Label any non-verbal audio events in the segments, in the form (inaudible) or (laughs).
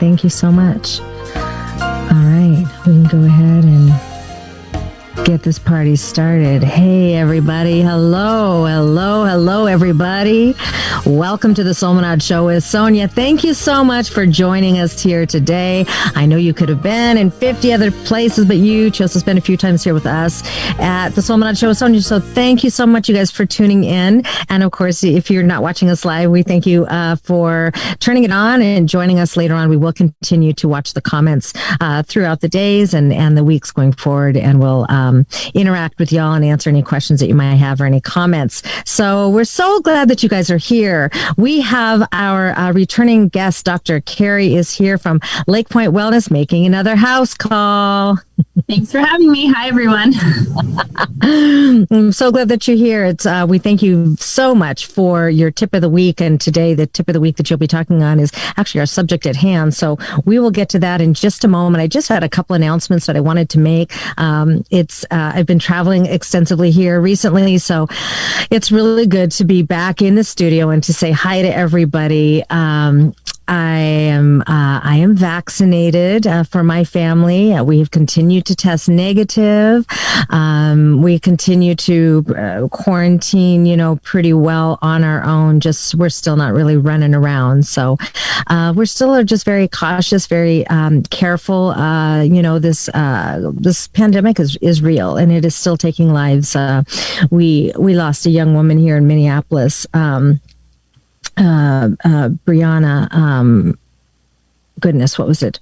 Thank you so much. All right, we can go ahead and get this party started. Hey, everybody. Hello, hello, hello, everybody. Welcome to the Solmanad Show with Sonia. Thank you so much for joining us here today. I know you could have been in 50 other places, but you chose to spend a few times here with us at the Solmanad Show with Sonia. So thank you so much, you guys, for tuning in. And of course, if you're not watching us live, we thank you uh, for turning it on and joining us later on. We will continue to watch the comments uh, throughout the days and, and the weeks going forward, and we'll um, interact with y'all and answer any questions that you might have or any comments. So we're so glad that you guys are here. We have our uh, returning guest, Dr. Carrie, is here from Lake Point Wellness, making another house call. Thanks for having me. Hi, everyone. (laughs) I'm so glad that you're here. It's uh, we thank you so much for your tip of the week, and today the tip of the week that you'll be talking on is actually our subject at hand. So we will get to that in just a moment. I just had a couple announcements that I wanted to make. Um, it's uh, I've been traveling extensively here recently, so it's really good to be back in the studio and to say hi to everybody. Um, I am uh, I am vaccinated uh, for my family. Uh, we have continued to test negative. Um, we continue to uh, quarantine, you know, pretty well on our own. Just we're still not really running around, so uh, we're still are just very cautious, very um, careful. Uh, you know, this this pandemic is is real and it is still taking lives. we we lost a young woman here in Minneapolis. Um, uh, uh, Brianna, um, goodness, what was it?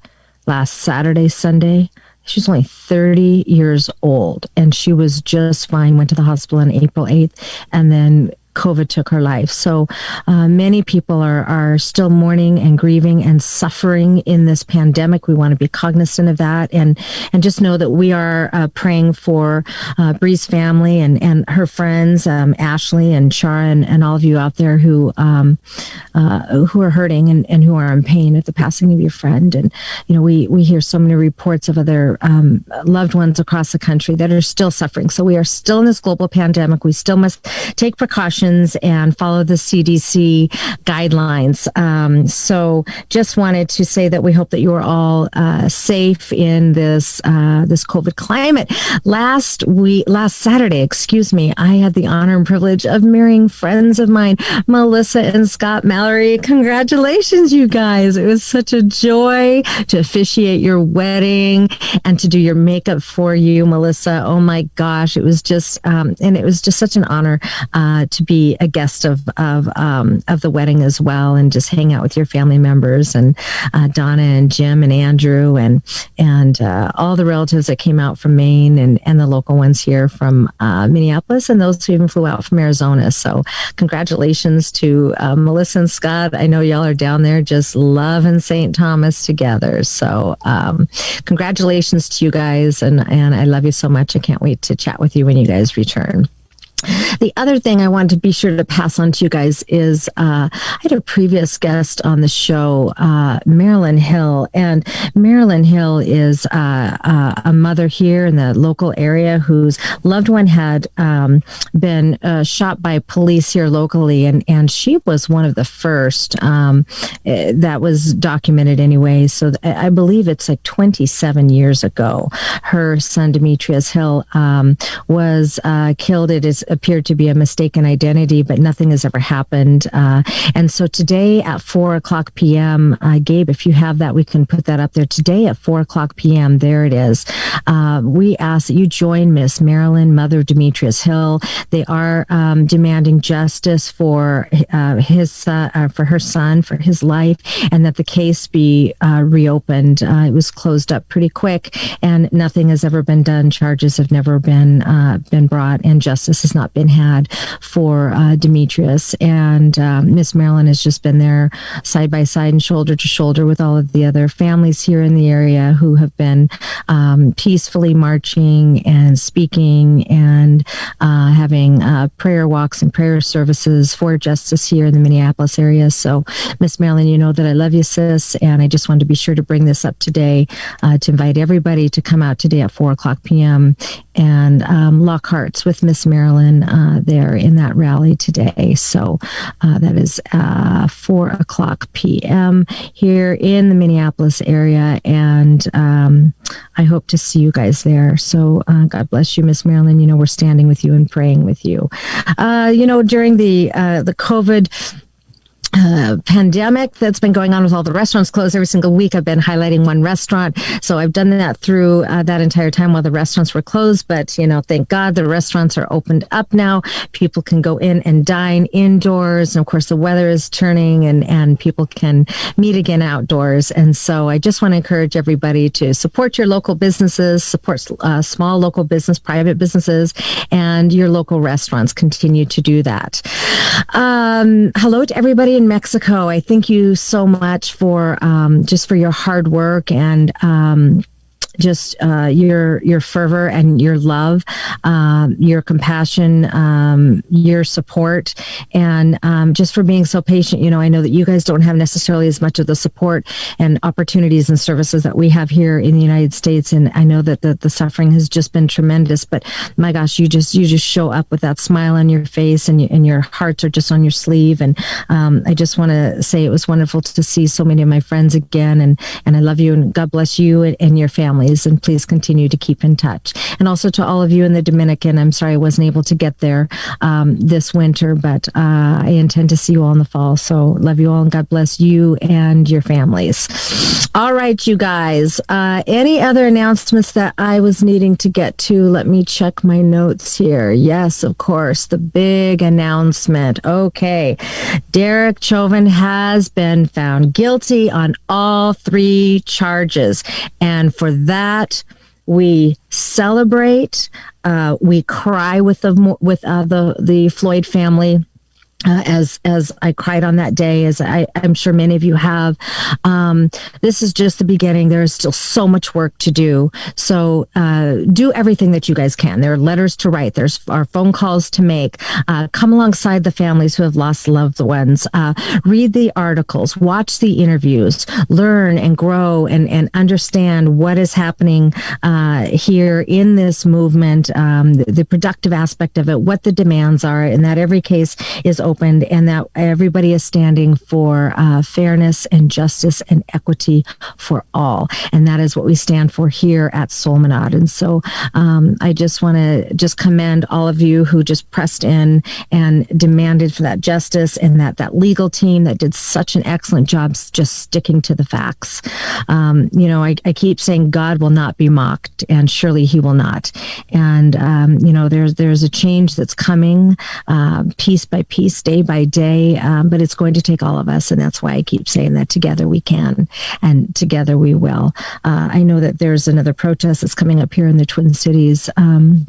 Last Saturday, Sunday. She's only 30 years old and she was just fine. Went to the hospital on April 8th and then COVID took her life. So uh, many people are, are still mourning and grieving and suffering in this pandemic. We want to be cognizant of that and, and just know that we are uh, praying for uh, Bree's family and, and her friends, um, Ashley and Chara and, and all of you out there who, um, uh, who are hurting and, and who are in pain at the passing of your friend. And, you know, we, we hear so many reports of other um, loved ones across the country that are still suffering. So we are still in this global pandemic. We still must take precautions and follow the CDC guidelines. Um, so, just wanted to say that we hope that you are all uh, safe in this uh, this COVID climate. Last week, last Saturday, excuse me, I had the honor and privilege of marrying friends of mine, Melissa and Scott Mallory. Congratulations, you guys! It was such a joy to officiate your wedding and to do your makeup for you, Melissa. Oh my gosh, it was just um, and it was just such an honor uh, to be a guest of of um, of the wedding as well, and just hang out with your family members and uh, Donna and Jim and Andrew and and uh, all the relatives that came out from Maine and and the local ones here from uh, Minneapolis and those who even flew out from Arizona. So congratulations to uh, Melissa and Scott. I know y'all are down there just loving St. Thomas together. So um, congratulations to you guys, and and I love you so much. I can't wait to chat with you when you guys return. The other thing I wanted to be sure to pass on to you guys is uh, I had a previous guest on the show, uh, Marilyn Hill, and Marilyn Hill is uh, uh a mother here in the local area whose loved one had um, been uh, shot by police here locally, and and she was one of the first um, eh, that was documented anyway. So I believe it's like 27 years ago. Her son Demetrius Hill um, was uh, killed. It is appeared to be a mistaken identity, but nothing has ever happened. Uh, and so today at four o'clock p.m., uh, Gabe, if you have that, we can put that up there. Today at four o'clock p.m., there it is. Uh, we ask that you join Miss Marilyn, mother Demetrius Hill. They are um, demanding justice for uh, his uh, for her son, for his life, and that the case be uh, reopened. it was closed up pretty quick, and nothing has ever been done. Charges have never been been brought, and justice has not been had for uh, Demetrius. And uh, Miss Marilyn has just been there side by side and shoulder to shoulder with all of the other families here in the area who have been um, peacefully marching and speaking and uh, having uh, prayer walks and prayer services for justice here in the Minneapolis area. So, Miss Marilyn, you know that I love you, sis. And I just wanted to be sure to bring this up today uh, to invite everybody to come out today at 4 o'clock p.m. and um, lock hearts with Miss Marilyn Marilyn uh, there in that rally today. So uh, that is uh, 4 o'clock p.m. here in the Minneapolis area. And um, I hope to see you guys there. So uh, God bless you, Miss Marilyn. You know, we're standing with you and praying with you. Uh, you know, during the, the COVID uh, pandemic that's been going on with all the restaurants closed every single week. I've been highlighting one restaurant. So I've done that through uh, that entire time while the restaurants were closed. But, you know, thank God the restaurants are opened up now. People can go in and dine indoors. And of course, the weather is turning and, and people can meet again outdoors. And so I just want to encourage everybody to support your local businesses, support uh, small local business, private businesses, and your local restaurants. Continue to do that. Um, hello to everybody in Mexico. I thank you so much for um, just for your hard work and um, just uh, your your fervor and your love, um, your compassion, um, your support, and um, just for being so patient. You know, I know that you guys don't have necessarily as much of the support and opportunities and services that we have here in the United States, and I know that the, the suffering has just been tremendous. But my gosh, you just you just show up with that smile on your face, and you, and your hearts are just on your sleeve. And um, I just want to say it was wonderful to see so many of my friends again, and and I love you, and God bless you and, and your family and please continue to keep in touch. And also to all of you in the Dominican, I'm sorry I wasn't able to get there um, this winter, but uh, I intend to see you all in the fall. So love you all and God bless you and your families. All right, you guys. Uh, any other announcements that I was needing to get to? Let me check my notes here. Yes, of course, the big announcement. Okay. Derek Chauvin has been found guilty on all three charges. And for that, we celebrate, uh, we cry with the with uh, the the Floyd family uh, as as I cried on that day, as I, am sure many of you have. Um, this is just the beginning. There is still so much work to do. So uh, do everything that you guys can. There are letters to write. There's our phone calls to make. Uh, come alongside the families who have lost loved ones. Uh, read the articles. Watch the interviews. Learn and grow and and understand what is happening uh, here in this movement. Um, the, the productive aspect of it. What the demands are, and that every case is opened and that everybody is standing for uh, fairness and justice and equity for all. And that is what we stand for here at Solmanad. And so um, I just want to just commend all of you who just pressed in and demanded for that justice and that that legal team that did such an excellent job just sticking to the facts. Um, you know, I, I, keep saying God will not be mocked, and surely He will not. And um, you know, there's there's a change that's coming, uh, piece by piece day by day, um, but it's going to take all of us. And that's why I keep saying that together we can and together we will. Uh, I know that there's another protest that's coming up here in the Twin Cities. Um,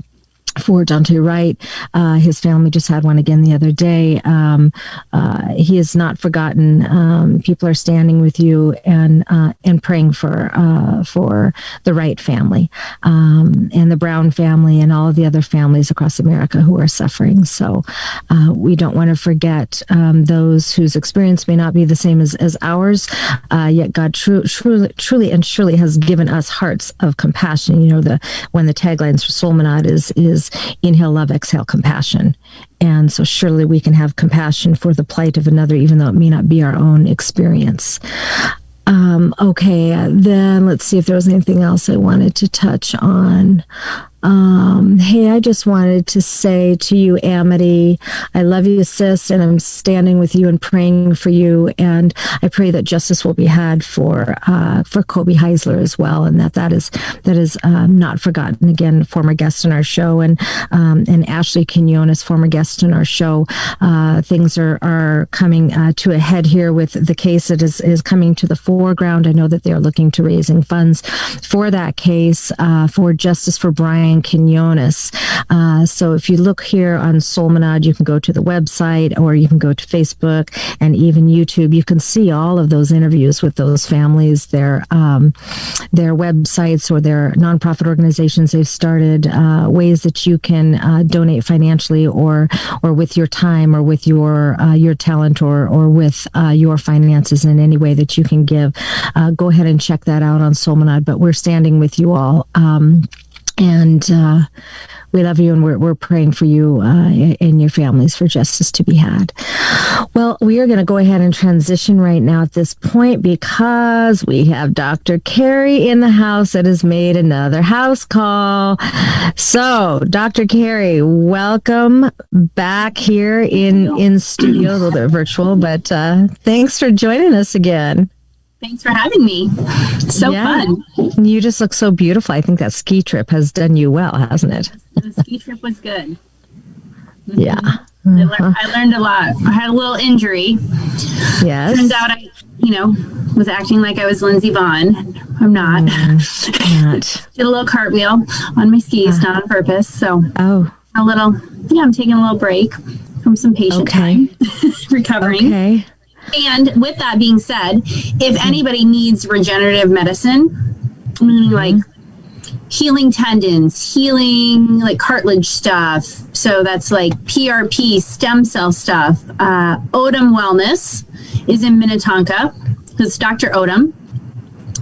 for Daunte Wright. Uh, his family just had one again the other day. Um, uh, he has not forgotten. Um, people are standing with you and uh, and praying for uh, for the Wright family um, and the Brown family and all of the other families across America who are suffering. So uh, we don't want to forget um, those whose experience may not be the same as, as ours. Uh, yet God tru- truly, truly and surely has given us hearts of compassion. You know the when the taglines for Solmanad is is inhale love, exhale compassion. And so surely we can have compassion for the plight of another, even though it may not be our own experience. Um, okay, then let's see if there was anything else I wanted to touch on. Um, hey, I just wanted to say to you, Amity, I love you, sis, and I'm standing with you and praying for you. And I pray that justice will be had for uh, for Kobe Heisler as well, and that that is that is um, not forgotten. Again, former guest in our show, and um, and Ashley Quinones, former guest in our show. Uh, things are are coming uh, to a head here with the case that is is coming to the foreground. I know that they are looking to raising funds for that case uh, for justice for Brian Brian Quinones. Uh, so if you look here on Solmanad, you can go to the website or you can go to Facebook and even YouTube. You can see all of those interviews with those families, their um, their websites or their nonprofit organizations they've started, uh, ways that you can uh, donate financially or or with your time or with your uh, your talent or or with uh, your finances in any way that you can give. Uh, go ahead and check that out on Solmanad. But we're standing with you all. Um, And uh, we love you and we're, we're praying for you uh, and your families for justice to be had. Well, we are going to go ahead and transition right now at this point because we have Dr. Carey in the house that has made another house call. So, Dr. Carey, welcome back here in, in studio, a little bit virtual, but uh, thanks for joining us again. Thanks for having me. So yeah. fun. You just look so beautiful. I think that ski trip has done you well, hasn't it? The ski trip was good. (laughs) Yeah. Uh-huh. I, learned, I, learned, a lot. I had a little injury. Yes. Turns out I, you know, was acting like I was Lindsey Vonn. I'm not. Mm, not. (laughs) Did a little cartwheel on my skis, uh, not on purpose. So, oh, a little. Yeah, I'm taking a little break from some patient okay. time, (laughs) recovering. Okay. And with that being said, if anybody needs regenerative medicine, meaning like healing tendons, healing like cartilage stuff, so that's like PRP, stem cell stuff, uh, Odom Wellness is in Minnetonka. It's Dr. Odom,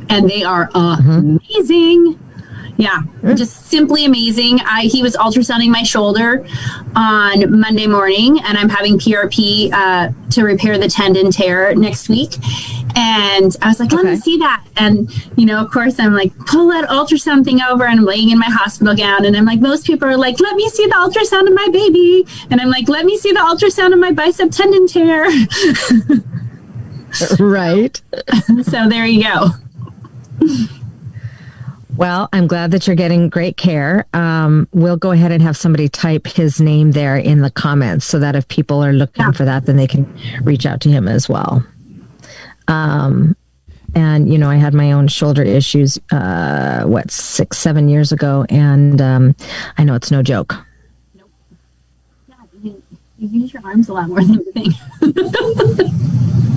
and they are amazing. Yeah, just simply amazing. I he was ultrasounding my shoulder on Monday morning, and I'm having PRP uh, to repair the tendon tear next week. And I was like, let okay. me see that. And you know, of course, I'm like, pull that ultrasound thing over, and I'm laying in my hospital gown, and I'm like, most people are like, let me see the ultrasound of my baby, and I'm like, let me see the ultrasound of my bicep tendon tear. (laughs) right. so there you go. (laughs) Well, I'm glad that you're getting great care. Um, we'll go ahead and have somebody type his name there in the comments so that if people are looking yeah. for that, then they can reach out to him as well. Um, and you know, I had my own shoulder issues, uh, what six, seven years ago, and um, I know it's no joke. Nope. Yeah, you, you use your arms a lot more than you (laughs) think.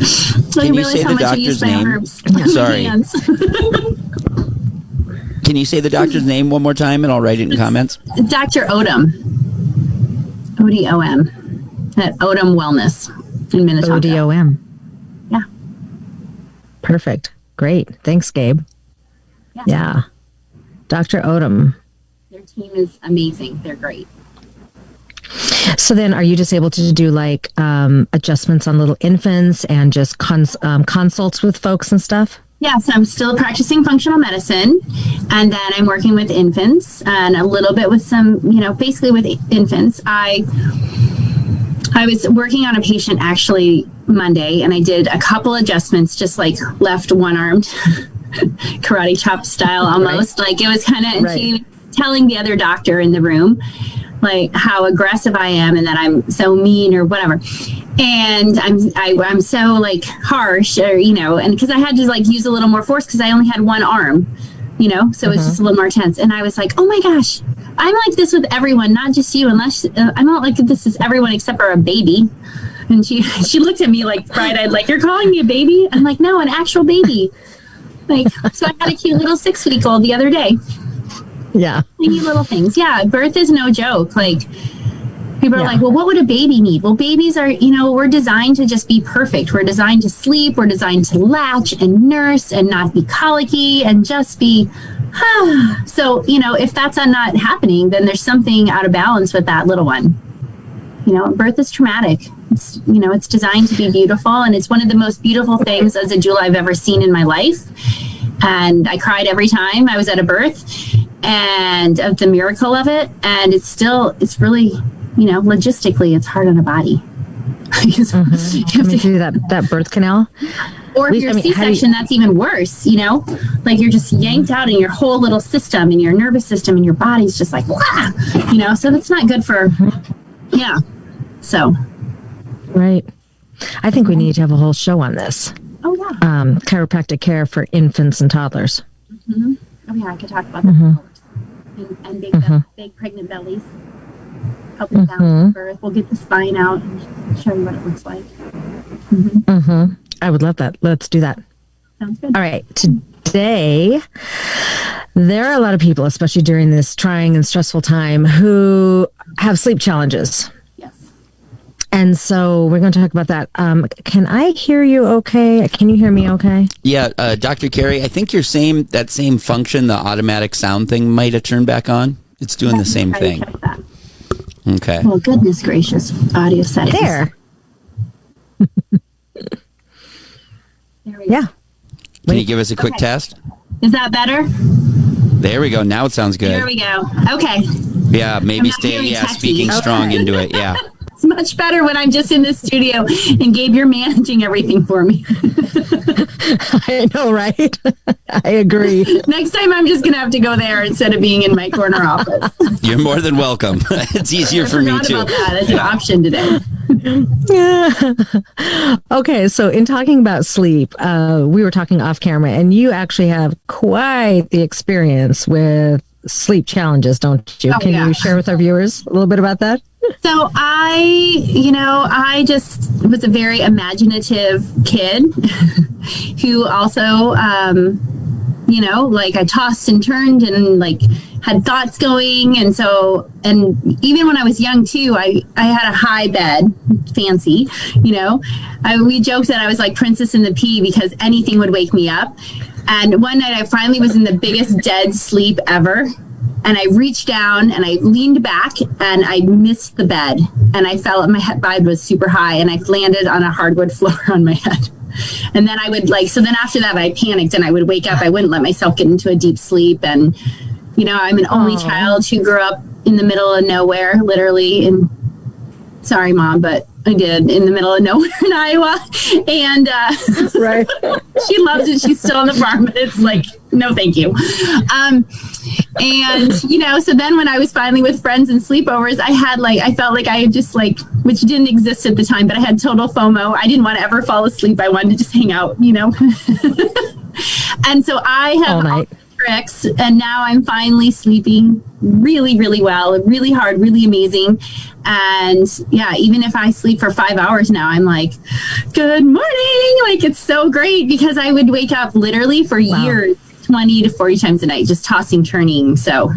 so Can you, you say the doctor's name? Sorry. Can you say the doctor's name one more time and I'll write it in comments? Dr. Odom. O D O M. At Odom Wellness in Minnesota. O D O M. Yeah. Perfect. Great. Thanks, Gabe. Yeah. yeah. Dr. Odom. Their team is amazing. They're great. So then, are you just able to do like um, adjustments on little infants and just cons- um, consults with folks and stuff? Yeah, so I'm still practicing functional medicine, and then I'm working with infants and a little bit with some, you know, basically with infants. I I was working on a patient actually Monday, and I did a couple adjustments, just like left one armed, (laughs) karate chop style almost. Right. Like it was kind of right. Telling the other doctor in the room like how aggressive I am and that I'm so mean or whatever. And I'm I, am i am so like harsh or you know and because I had to like use a little more force because I only had one arm you know so uh-huh. it's just a little more tense. And I was like oh my gosh I'm like this with everyone not just you unless uh, I'm not like this is everyone except for a baby. And she (laughs) she looked at me like bright-eyed like you're calling me a baby? I'm like no an actual baby. Like so I had a cute little six week old the other day yeah tiny little things yeah birth is no joke like People are yeah. like, well, what would a baby need? Well, babies are, you know, we're designed to just be perfect. We're designed to sleep. We're designed to latch and nurse and not be colicky and just be. (sighs) so, you know, if that's not happening, then there's something out of balance with that little one. You know, birth is traumatic. It's, you know, it's designed to be beautiful. And it's one of the most beautiful things as a doula I've ever seen in my life. And I cried every time I was at a birth and of the miracle of it. And it's still, it's really you know, logistically, it's hard on a body. mm-hmm. you have to do that that birth canal. Or if you're I mean, C-section, you, that's even worse. You know, like you're just yanked out in your whole little system, and your nervous system, and your body's just like, Wah! you know. So that's not good for, mm-hmm. yeah. So, right. I think we need to have a whole show on this. Oh yeah. Um, chiropractic care for infants and toddlers. Mm-hmm. Oh yeah, I could talk about that. Mm-hmm. And, and big, mm-hmm. big pregnant bellies helping mm-hmm. balance birth. We'll get the spine out and show you what it looks like. Mm-hmm. Mm-hmm. I would love that. Let's do that. Sounds good. All right. Today, there are a lot of people, especially during this trying and stressful time, who have sleep challenges. Yes. And so we're going to talk about that. Um, can I hear you okay? Can you hear me okay? Yeah, uh, Dr. Carey, I think your same that same function, the automatic sound thing, might have turned back on. It's doing the same thing. Okay. Well, goodness gracious, audio settings. There. (laughs) There we go. Yeah. Can you give us a quick Okay. test? Is that better? There we go. Now it sounds good. There we go. Okay. Yeah, maybe stay. Yeah, techie. speaking Okay. strong into it. Yeah. (laughs) It's much better when I'm just in the studio and Gabe, you're managing everything for me. (laughs) I know, right? (laughs) I agree. Next time I'm just going to have to go there instead of being in my corner office. (laughs) You're more than welcome. it's easier I for me forgot too. about that as an option today. okay, so in talking about sleep, uh, we were talking off camera, and you actually have quite the experience with sleep challenges, don't you? Oh, Can yeah. you share with our viewers a little bit about that? So I, you know, I just was a very imaginative kid (laughs) who also, um, you know, like I tossed and turned and like had thoughts going. And so, and even when I was young too, I, I had a high bed, fancy, you know, I, we joked that I was like Princess in the Pea because anything would wake me up. And one night I finally was in the biggest dead sleep ever and I reached down and I leaned back and I missed the bed and I fell. My head bed was super high and I landed on a hardwood (laughs) floor on my head. And then I would like so then after that I panicked and I would wake up. I wouldn't let myself get into a deep sleep and you know I'm an only Aw. child who grew up in the middle of nowhere, literally. And sorry, mom, but I did in the middle of nowhere in Iowa. (laughs) And uh, Right. (laughs) she loves it. She's still on the farm, but it's like, no, thank you. Um, and you know, so then when I was finally with friends and sleepovers, I had like, I felt like I had just like, which didn't exist at the time, but I had total FOMO. I didn't want to ever fall asleep. I wanted to just hang out, you know. (laughs) and so I have All night. tricks and now i'm finally sleeping really really well really hard really amazing and yeah even if i sleep for five hours now i'm like good morning like it's so great because i would wake up literally for Wow. years 20 to 40 times a night just tossing turning so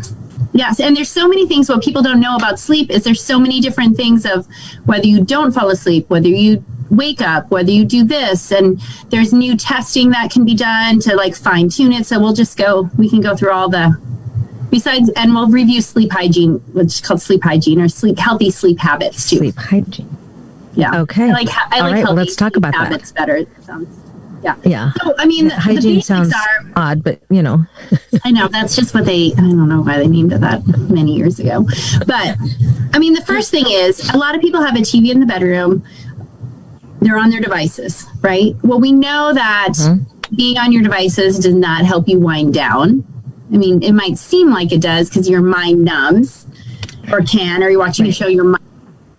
yes and there's so many things what people don't know about sleep is there's so many different things of whether you don't fall asleep whether you wake up whether you do this and there's new testing that can be done to like fine tune it so we'll just go we can go through all the besides and we'll review sleep hygiene which is called sleep hygiene or sleep healthy sleep habits too Sleep hygiene. yeah Okay. i like i All like right, well, let's talk about that. habits better it sounds yeah Yeah. so i mean the, the Hygiene sounds are odd, but you know, (laughs) I know that's just what they. I don't know why they named it that many years ago, but I mean, the first thing is a lot of people have a TV in the bedroom. They're on their devices, right? Well, we know that mm-hmm. being on your devices does not help you wind down. I mean, it might seem like it does because your mind numbs, or can, or you're watching a show, your mind,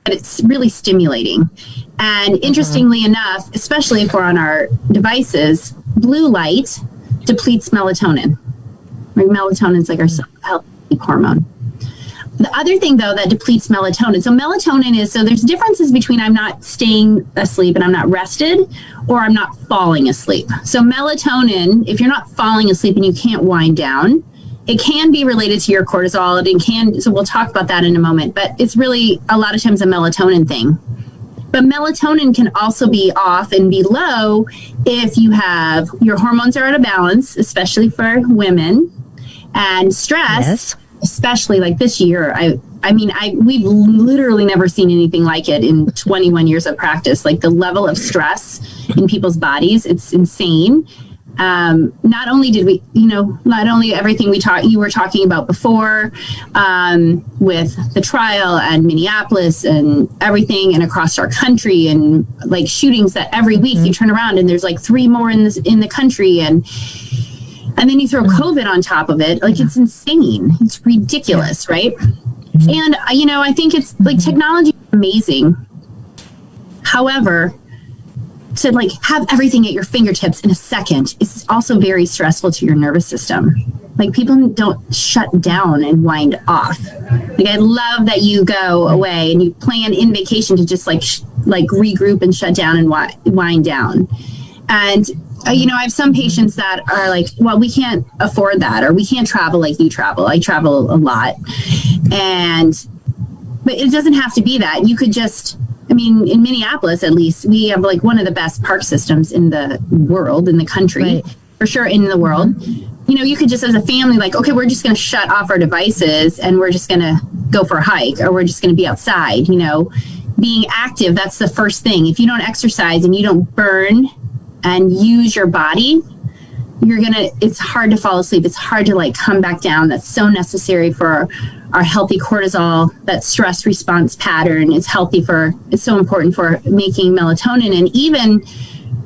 but it's really stimulating. And uh-huh. interestingly enough, especially if we're on our devices, blue light depletes melatonin. Right? Melatonin is like our health hormone. The other thing, though, that depletes melatonin. So melatonin is so there's differences between I'm not staying asleep and I'm not rested, or I'm not falling asleep. So melatonin, if you're not falling asleep and you can't wind down, it can be related to your cortisol. and It can. So we'll talk about that in a moment. But it's really a lot of times a melatonin thing. But melatonin can also be off and be low if you have your hormones are out of balance, especially for women, and stress, Yes. especially like this year. I I mean, I we've literally never seen anything like it in 21 years of practice. Like the level of stress in people's bodies, it's insane. Um, not only did we, you know, not only everything we talked, you were talking about before, um, with the trial and Minneapolis and everything, and across our country, and like shootings that every week you turn around and there's like three more in this in the country, and and then you throw COVID on top of it, like it's insane, it's ridiculous, right? And uh, you know, I think it's like technology is amazing. However, to like have everything at your fingertips in a second is also very stressful to your nervous system. Like people don't shut down and wind off. Like I love that you go away and you plan in vacation to just like sh- like regroup and shut down and wi- wind down. And uh, you know, I have some patients that are like, well, we can't afford that, or we can't travel like you travel. I travel a lot, and but it doesn't have to be that. You could just I mean, in Minneapolis, at least, we have like one of the best park systems in the world, in the country, right. for sure, in the world. Mm-hmm. You know, you could just, as a family, like, okay, we're just going to shut off our devices and we're just going to go for a hike or we're just going to be outside. You know, being active, that's the first thing. If you don't exercise and you don't burn and use your body, you're gonna it's hard to fall asleep. It's hard to like come back down. That's so necessary for our healthy cortisol that stress response pattern. Is healthy for it's so important for making melatonin. And even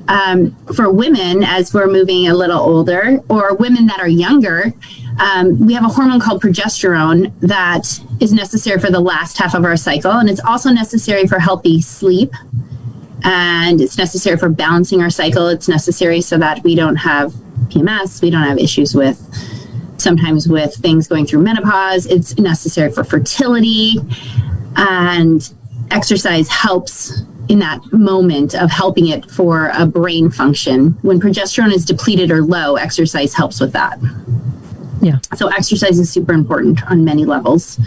um, for women as we're moving a little older or women that are younger um, we have a hormone called progesterone that is necessary for the last half of our cycle. And it's also necessary for healthy sleep. And it's necessary for balancing our cycle. It's necessary so that we don't have PMS. We don't have issues with sometimes with things going through menopause. It's necessary for fertility, and exercise helps in that moment of helping it for a brain function. When progesterone is depleted or low, exercise helps with that. Yeah. So exercise is super important on many levels.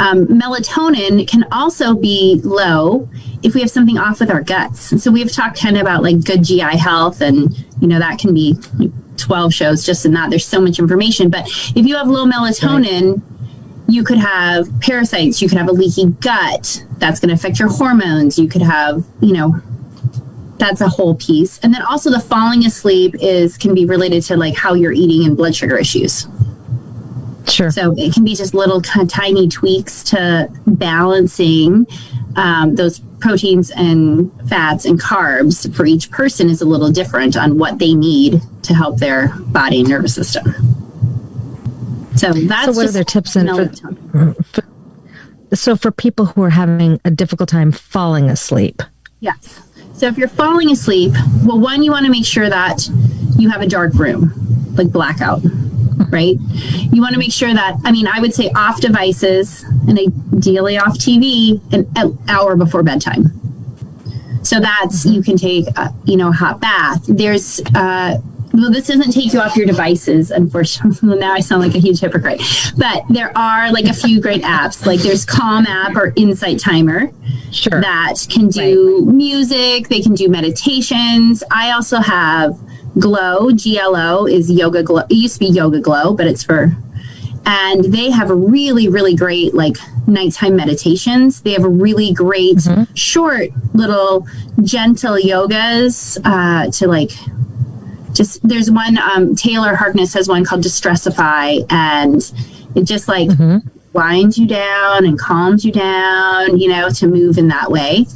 Um, melatonin can also be low if we have something off with our guts. So we've talked kind of about like good GI health, and you know that can be 12 shows just in that. There's so much information. But if you have low melatonin, you could have parasites, you could have a leaky gut. That's going to affect your hormones. You could have, you know, that's a whole piece. And then also the falling asleep is can be related to like how you're eating and blood sugar issues. Sure. So it can be just little of tiny tweaks to balancing um, those proteins and fats and carbs for each person is a little different on what they need to help their body and nervous system. So that's so what are their tips in for, for, so for people who are having a difficult time falling asleep? Yes. So if you're falling asleep, well, one, you want to make sure that you have a dark room, like blackout right? You want to make sure that, I mean, I would say off devices and ideally off TV an hour before bedtime. So that's, you can take, a, you know, a hot bath. There's, uh, well, this doesn't take you off your devices, unfortunately. (laughs) now I sound like a huge hypocrite. But there are like a few great apps. Like there's Calm app or Insight Timer sure. that can do right. music, they can do meditations. I also have Glow, GLO is yoga glow. It used to be yoga glow, but it's for and they have a really really great like nighttime meditations they have a really great mm-hmm. short little gentle yogas uh, to like just there's one um, taylor harkness has one called distressify and it just like mm-hmm. winds you down and calms you down you know to move in that way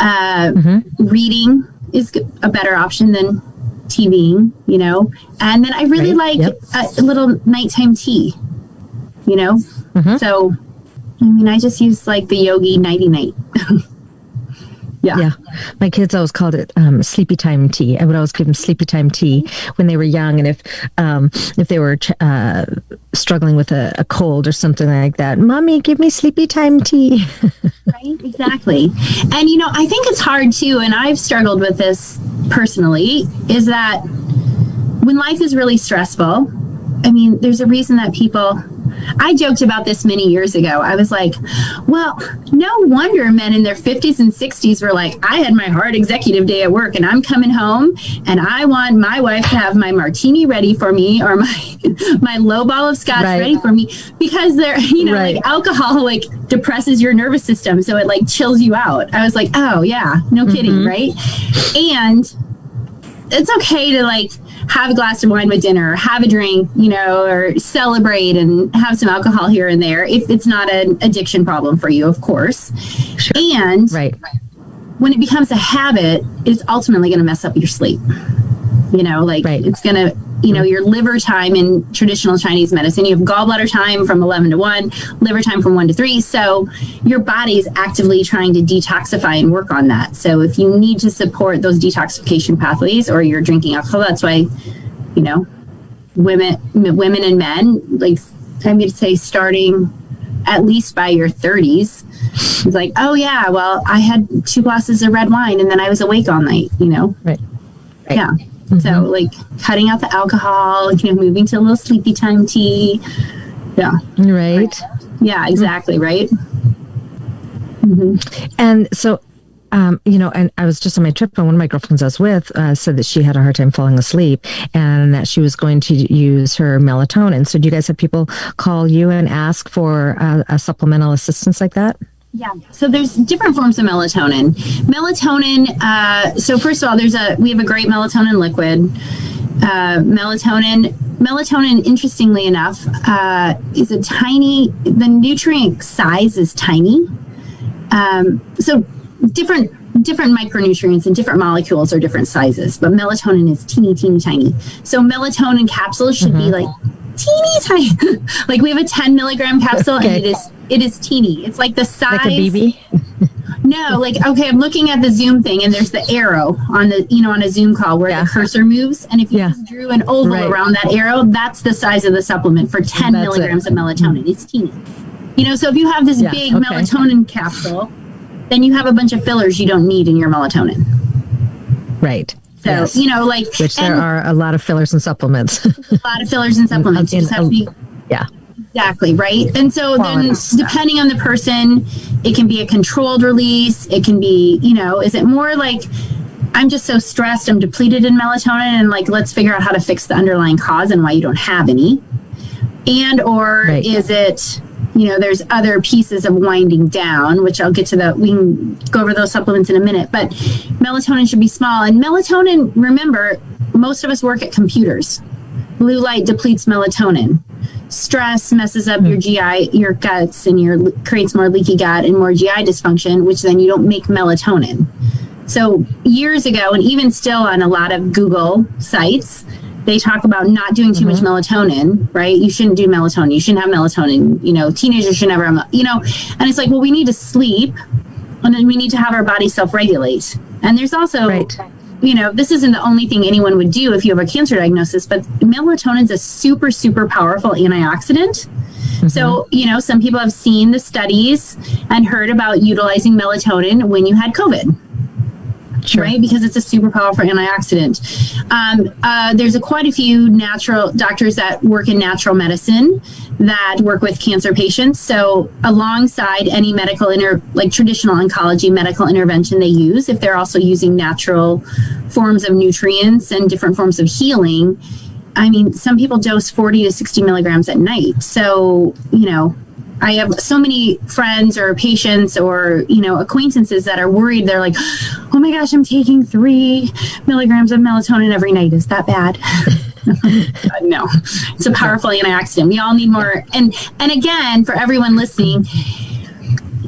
uh, mm-hmm. reading is a better option than TVing, you know. And then I really right. like yep. a, a, little nighttime tea, you know. Mm-hmm. So, I mean, I just use like the Yogi Nighty Night. (laughs) Yeah. Yeah. My kids always called it um, sleepy time tea. I would always give them sleepy time tea when they were young. And if um, if they were uh, struggling with a, a, cold or something like that, mommy, give me sleepy time tea. (laughs) right. Exactly. And, you know, I think it's hard too. And I've struggled with this personally is that when life is really stressful, I mean, there's a reason that people I joked about this many years ago. I was like, well, no wonder men in their 50s and 60s were like, I had my hard executive day at work and I'm coming home and I want my wife to have my martini ready for me or my (laughs) my low ball of scotch right. ready for me because they're, (laughs) you know, right. like alcohol like depresses your nervous system so it like chills you out. I was like, "Oh, yeah, no mm-hmm. kidding, right?" And it's okay to like have a glass of wine with dinner, have a drink, you know, or celebrate and have some alcohol here and there if it's not an addiction problem for you, of course. Sure. And right. when it becomes a habit, it's ultimately going to mess up your sleep. You know, like right. it's going to you know your liver time in traditional chinese medicine you have gallbladder time from 11 to 1 liver time from 1 to 3 so your body is actively trying to detoxify and work on that. So if you need to support those detoxification pathways or you're drinking alcohol that's why you know women women and men like i'm going to say starting at least by your 30s it's like oh yeah well i had two glasses of red wine and then i was awake all night you know? Right, right. yeah Mm-hmm. So like cutting out the alcohol, you know, moving to a little sleepy time tea. Yeah. Right. Yeah, exactly. Right. Mm-hmm. And so um, you know, and I was just on my trip, and one of my girlfriends I was with uh, said that she had a hard time falling asleep, and that she was going to use her melatonin. So, do you guys have people call you and ask for uh, a supplemental assistance like that? Yeah. So there's different forms of melatonin. Melatonin. Uh, so first of all, there's a we have a great melatonin liquid. Uh, melatonin. Melatonin, interestingly enough, uh, is a tiny. The nutrient size is tiny. Um, so different different micronutrients and different molecules are different sizes, but melatonin is teeny, teeny, tiny. So melatonin capsules should mm-hmm. be like teeny tiny. (laughs) like we have a 10 milligram capsule okay. and it is it is teeny. It's like the size. Like a BB? (laughs) no, like okay, I'm looking at the Zoom thing, and there's the arrow on the you know on a Zoom call where yeah. the cursor moves, and if you yeah. drew an oval right. around that arrow, that's the size of the supplement for 10 that's milligrams it. of melatonin. It's teeny. You know, so if you have this yeah, big okay. melatonin capsule, then you have a bunch of fillers you don't need in your melatonin. Right. So yes. you know, like which there are a lot of fillers and supplements. a lot of fillers and supplements. Have to be (laughs) oh, yeah Exactly, right? And so then depending on the person, it can be a controlled release. It can be, you know, is it more like I'm just so stressed, I'm depleted in melatonin and like let's figure out how to fix the underlying cause and why you don't have any. And or right. is it you know, there's other pieces of winding down, which I'll get to the, we can go over those supplements in a minute, but melatonin should be small. And melatonin, remember, most of us work at computers. Blue light depletes melatonin stress messes up your hmm. GI, your guts, and your creates more leaky gut and more GI dysfunction, which then you don't make melatonin. So years ago, and even still on a lot of Google sites, they talk about not doing too mm-hmm. much melatonin, right? You shouldn't do melatonin. You shouldn't have melatonin. You know, teenagers should never have, you know, and it's like, well, we need to sleep and then we need to have our body self regulate. And there's also right you know, this isn't the only thing anyone would do if you have a cancer diagnosis, but melatonin is a super, super powerful antioxidant. Mm-hmm. So, you know, some people have seen the studies and heard about utilizing melatonin when you had COVID. Sure. right? Because it's a super powerful antioxidant. Um, uh, there's a, quite a few natural doctors that work in natural medicine that work with cancer patients. So, alongside any medical inter, like traditional oncology medical intervention they use, if they're also using natural forms of nutrients and different forms of healing. I mean, some people dose 40 to 60 milligrams at night. So, you know, I have so many friends or patients or you know acquaintances that are worried. They're like, "Oh my gosh, I'm taking three milligrams of melatonin every night. Is that bad?" (laughs) no, it's a powerful antioxidant. We all need more. And and again, for everyone listening,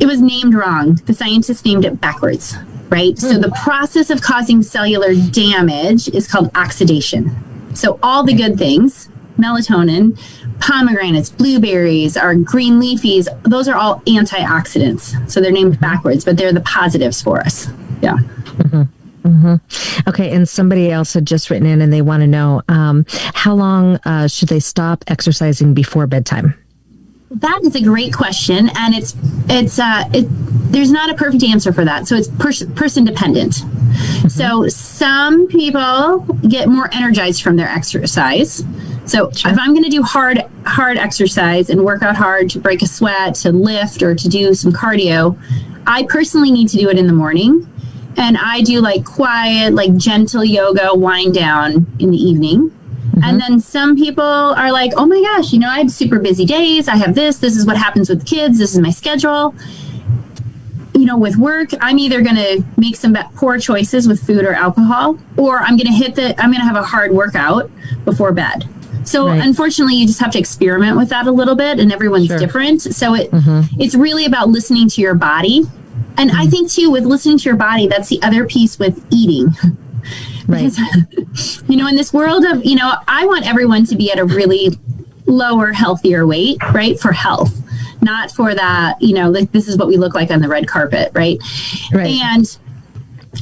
it was named wrong. The scientists named it backwards. Right. So hmm. the process of causing cellular damage is called oxidation. So all the good things, melatonin, pomegranates, blueberries, our green leafies, those are all antioxidants. So they're named backwards, but they're the positives for us. Yeah. Mm-hmm. Mm-hmm. Okay, and somebody else had just written in and they want to know um, how long uh, should they stop exercising before bedtime? That is a great question, and it's it's uh, it, there's not a perfect answer for that. So it's pers- person dependent. Mm-hmm. So some people get more energized from their exercise. So sure. if I'm going to do hard hard exercise and work out hard to break a sweat, to lift or to do some cardio, I personally need to do it in the morning. And I do like quiet, like gentle yoga wind down in the evening. Mm-hmm. And then some people are like, oh my gosh, you know, I have super busy days. I have this. This is what happens with kids. This is my schedule. You know, with work, I'm either going to make some poor choices with food or alcohol, or I'm going to hit the, I'm going to have a hard workout before bed. So right. unfortunately, you just have to experiment with that a little bit, and everyone's sure. different. So it mm-hmm. it's really about listening to your body, and mm-hmm. I think too with listening to your body, that's the other piece with eating. (laughs) Right. Because, (laughs) you know, in this world of you know, I want everyone to be at a really lower, healthier weight, right, for health, not for that. You know, like this is what we look like on the red carpet, right? Right. And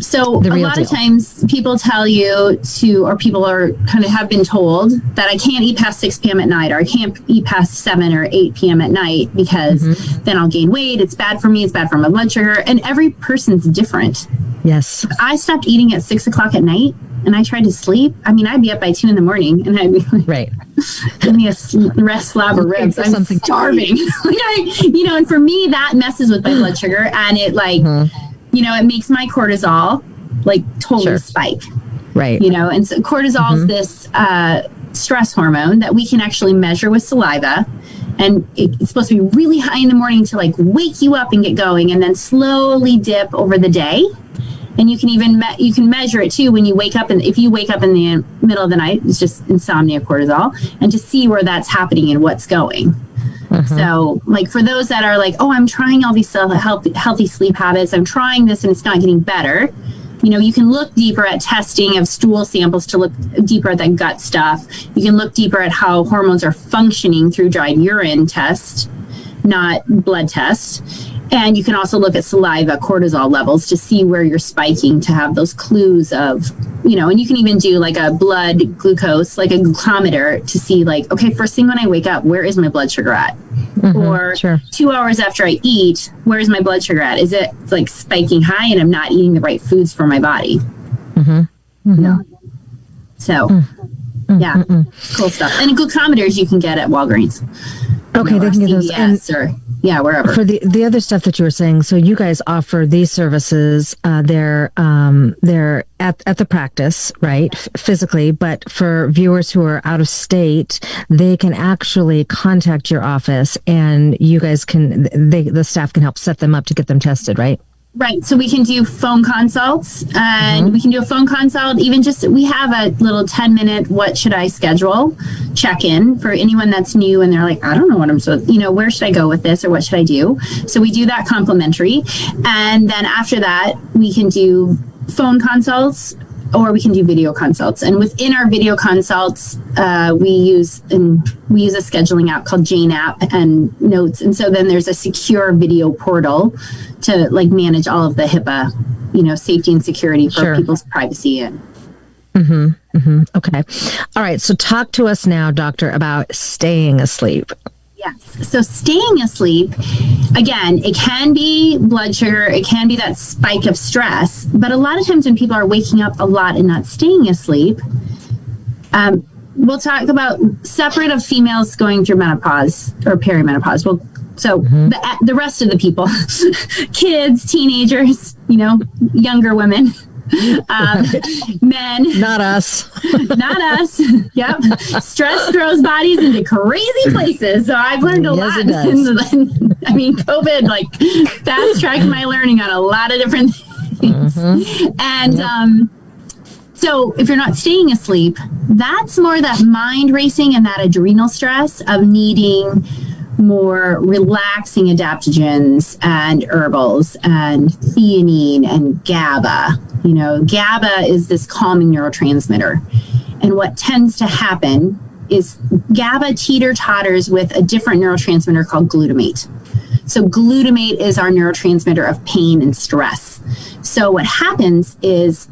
so a lot deal. of times people tell you to, or people are kind of have been told that I can't eat past 6 p.m. at night, or I can't eat past 7 or 8 p.m. at night because mm-hmm. then I'll gain weight. It's bad for me. It's bad for my blood sugar. And every person's different. Yes. I stopped eating at 6 o'clock at night and I tried to sleep. I mean, I'd be up by 2 in the morning and I'd be like, right. (laughs) give me a rest slab of ribs. I'm starving. (laughs) like I, you know, and for me, that messes with my blood sugar and it like, mm-hmm you know, it makes my cortisol like totally sure. spike. Right. You know, and so cortisol mm-hmm. is this uh, stress hormone that we can actually measure with saliva. And it's supposed to be really high in the morning to like wake you up and get going, and then slowly dip over the day. And you can even me- you can measure it too when you wake up. And if you wake up in the middle of the night, it's just insomnia cortisol, and to see where that's happening and what's going. Mm-hmm. So, like for those that are like, oh, I'm trying all these healthy, healthy sleep habits, I'm trying this and it's not getting better you know, you can look deeper at testing of stool samples to look deeper at that gut stuff. You can look deeper at how hormones are functioning through dried urine test, not blood tests. And you can also look at saliva cortisol levels to see where you're spiking to have those clues of, you know, and you can even do like a blood glucose, like a glucometer to see, like, okay, first thing when I wake up, where is my blood sugar at? Mm-hmm, or sure. two hours after I eat, where's my blood sugar at? Is it like spiking high and I'm not eating the right foods for my body? Mm-hmm. Mm-hmm. No. So, mm-hmm. yeah, mm-hmm. cool stuff. And glucometers you can get at Walgreens. Okay, know, they can get those. And- or yeah, wherever. For the the other stuff that you were saying, so you guys offer these services. Uh, they're um, they're at at the practice, right, f- physically. But for viewers who are out of state, they can actually contact your office, and you guys can they the staff can help set them up to get them tested, right? Right. So we can do phone consults and mm-hmm. we can do a phone consult. Even just, we have a little 10 minute, what should I schedule check in for anyone that's new and they're like, I don't know what I'm so, you know, where should I go with this or what should I do? So we do that complimentary. And then after that, we can do phone consults or we can do video consults. And within our video consults, uh, we use and we use a scheduling app called Jane app and Notes. And so then there's a secure video portal to like manage all of the HIPAA, you know, safety and security for sure. people's privacy and. Mm-hmm, mm-hmm. Okay. All right. So talk to us now, doctor, about staying asleep. Yes. So staying asleep, again, it can be blood sugar, it can be that spike of stress, but a lot of times when people are waking up a lot and not staying asleep, um, we'll talk about separate of females going through menopause or perimenopause. Well, so mm-hmm. the, the rest of the people, (laughs) kids, teenagers, you know, younger women, (laughs) um, men. Not us. (laughs) not us. Yep. Stress throws bodies into crazy places. So I've learned a yes, lot. The, (laughs) I mean, COVID like fast tracked my learning on a lot of different things. Mm-hmm. And yep. um, so if you're not staying asleep, that's more that mind racing and that adrenal stress of needing more relaxing adaptogens and herbals and theanine and GABA. You know, GABA is this calming neurotransmitter. And what tends to happen is GABA teeter totters with a different neurotransmitter called glutamate. So, glutamate is our neurotransmitter of pain and stress. So, what happens is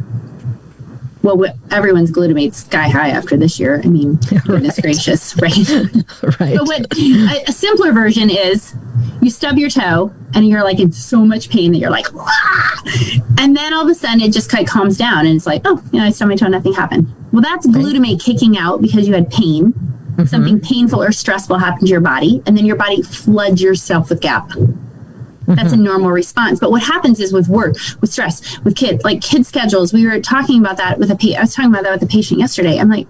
well, everyone's glutamate sky high after this year. I mean, (laughs) goodness gracious, right? (laughs) right. But what a, simpler version is you stub your toe and you're like in so much pain that you're like, Wah! and then all of a sudden it just kind of calms down and it's like, oh, you know, I stubbed my toe, nothing happened. Well, that's glutamate kicking out because you had pain. Mm-hmm. Something painful or stressful happened to your body, and then your body floods yourself with GABA. That's a mm-hmm. normal response. But what happens is with work, with stress, with kids, like kid schedules, we were talking about that with a patient. I was talking about that with a patient yesterday. I'm like,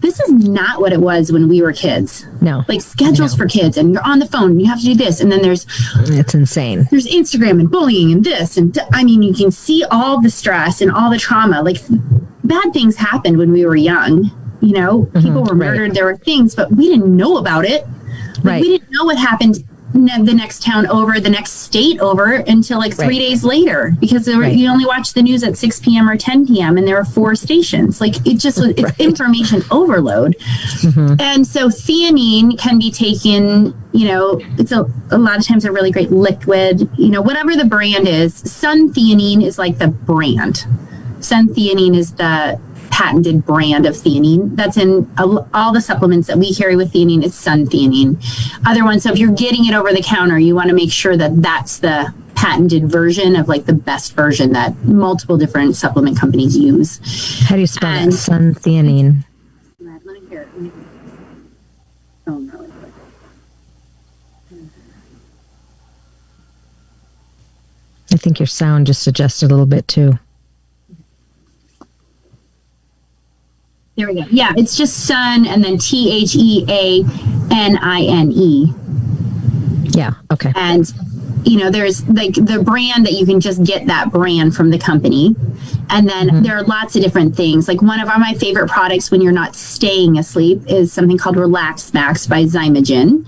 this is not what it was when we were kids. No. Like schedules for kids and you're on the phone, you have to do this. And then there's it's insane. There's Instagram and bullying and this. And I mean, you can see all the stress and all the trauma. Like bad things happened when we were young. You know, mm-hmm, people were murdered. Right. There were things, but we didn't know about it. Like, right. We didn't know what happened the next town over, the next state over until like three right. days later because were, right. you only watch the news at 6 p.m. or 10 p.m. and there are four stations. Like it just was, it's (laughs) right. information overload. Mm-hmm. And so theanine can be taken, you know, it's a, a lot of times a really great liquid, you know, whatever the brand is. Sun theanine is like the brand. Sun theanine is the patented brand of theanine that's in all the supplements that we carry with theanine. It's sun theanine. Other ones so if you're getting it over the counter you want to make sure that that's the patented version of like the best version that multiple different supplement companies use. How do you spell and, sun theanine. I think your sound just adjusted a little bit too. There we go. Yeah, it's just sun and then T H E A N I N E. Yeah. Okay. And you know, there's like the brand that you can just get that brand from the company. And then mm-hmm. there are lots of different things. Like one of our, my favorite products when you're not staying asleep is something called Relax Max by Xymogen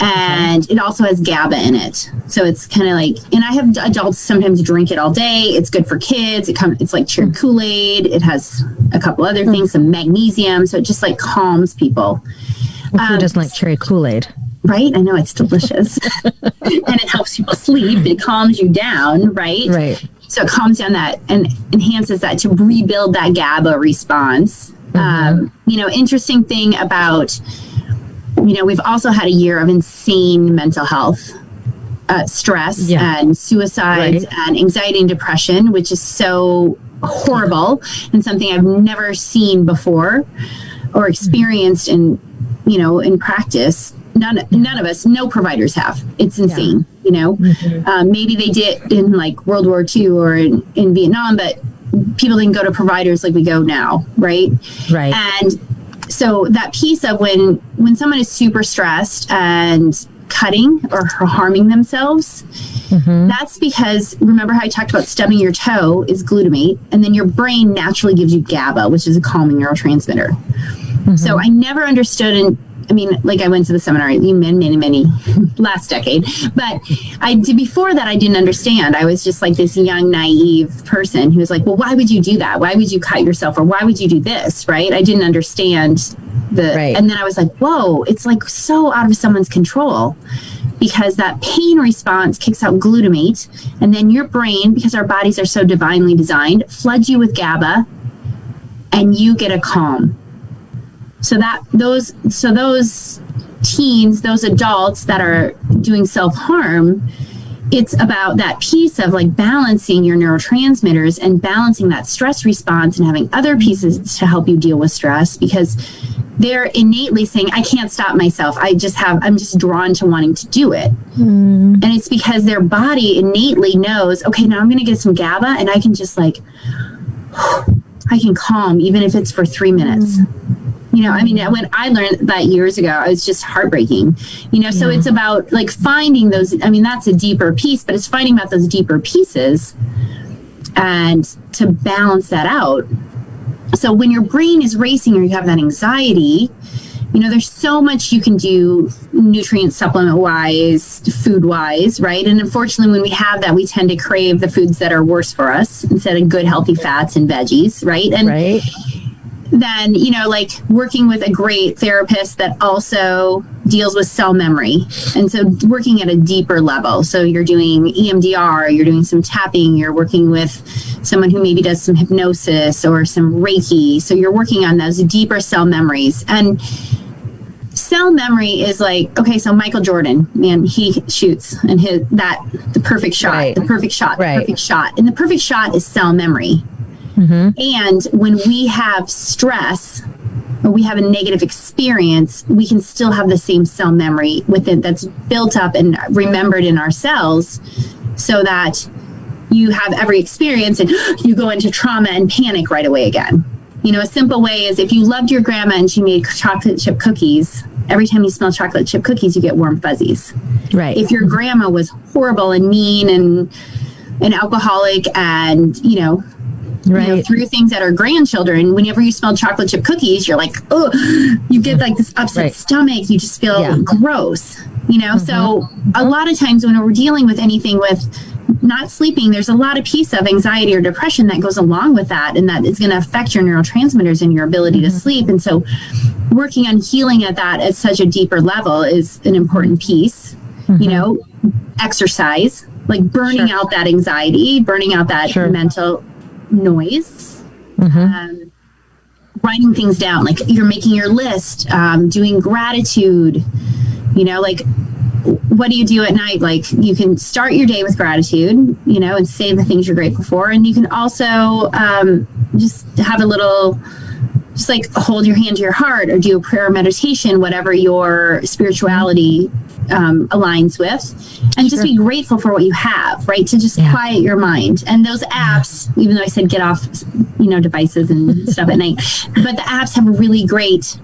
and it also has GABA in it. So it's kind of like, and I have adults sometimes drink it all day. It's good for kids. It comes, it's like cherry Kool Aid. It has a couple other hmm. things, some magnesium. So it just like calms people. Well, who um, doesn't like cherry Kool Aid? Right, I know it's delicious, (laughs) and it helps people sleep. It calms you down, right? Right. So it calms down that and enhances that to rebuild that GABA response. Mm-hmm. Um, you know, interesting thing about you know, we've also had a year of insane mental health. Uh, stress yeah. and suicide right. and anxiety and depression, which is so horrible and something I've never seen before or experienced in, you know, in practice. None, none of us, no providers have. It's insane, yeah. you know. Mm-hmm. Um, maybe they did in like World War II or in, in Vietnam, but people didn't go to providers like we go now, right? Right. And so that piece of when when someone is super stressed and cutting or harming themselves mm-hmm. that's because remember how i talked about stubbing your toe is glutamate and then your brain naturally gives you gaba which is a calming neurotransmitter mm-hmm. so i never understood I mean, like I went to the seminar many, many, many (laughs) last decade, but I did before that. I didn't understand. I was just like this young, naive person who was like, "Well, why would you do that? Why would you cut yourself, or why would you do this?" Right? I didn't understand the, right. and then I was like, "Whoa, it's like so out of someone's control." Because that pain response kicks out glutamate, and then your brain, because our bodies are so divinely designed, floods you with GABA, and you get a calm so that those so those teens, those adults that are doing self-harm, it's about that piece of like balancing your neurotransmitters and balancing that stress response and having other pieces to help you deal with stress because they're innately saying i can't stop myself i just have i'm just drawn to wanting to do it mm. and it's because their body innately knows okay now i'm going to get some gaba and i can just like (sighs) i can calm even if it's for three minutes mm. You know, I mean, when I learned that years ago, it was just heartbreaking. You know, so yeah. it's about like finding those. I mean, that's a deeper piece, but it's finding about those deeper pieces and to balance that out. So when your brain is racing or you have that anxiety, you know, there's so much you can do nutrient supplement wise, food wise, right? And unfortunately, when we have that, we tend to crave the foods that are worse for us instead of good, healthy fats and veggies, right? And right then you know like working with a great therapist that also deals with cell memory. And so working at a deeper level. So you're doing emdr you're doing some tapping you're working with someone who maybe does some hypnosis or some reiki. So you're working on those deeper cell memories. And cell memory is like okay so michael jordan man he shoots and his that the perfect shot right. the perfect shot right. the perfect shot. And the perfect shot is cell memory Mm-hmm. And when we have stress or we have a negative experience, we can still have the same cell memory within that's built up and remembered in our cells so that you have every experience and (gasps) you go into trauma and panic right away again. You know, a simple way is if you loved your grandma and she made chocolate chip cookies, every time you smell chocolate chip cookies, you get warm fuzzies. Right. If your grandma was horrible and mean and an alcoholic and, you know, right. you know, through things that are grandchildren. Whenever you smell chocolate chip cookies, you're like, oh, you get like this upset right. stomach. You just feel yeah. gross, you know? Mm-hmm. So a lot of times when we're dealing with anything with not sleeping, there's a lot of piece of anxiety or depression that goes along with that. And that is going to affect your neurotransmitters and your ability mm-hmm. to sleep. And so working on healing at that at such a deeper level is an important piece, mm-hmm. you know, exercise, like burning sure. out that anxiety, burning out that sure. mental noise. Mm-hmm. Um, writing things down, like you're making your list, um, doing gratitude, you know, like what do you do at night? Like you can start your day with gratitude, you know, and say the things you're grateful for. And you can also um, just have a little just like hold your hand to your heart or do a prayer meditation, whatever your spirituality um, aligns with, and just be grateful for what you have, right? To just yeah. quiet your mind. And those apps, even though I said get off, you know, devices and (laughs) stuff at night, but the apps have a really great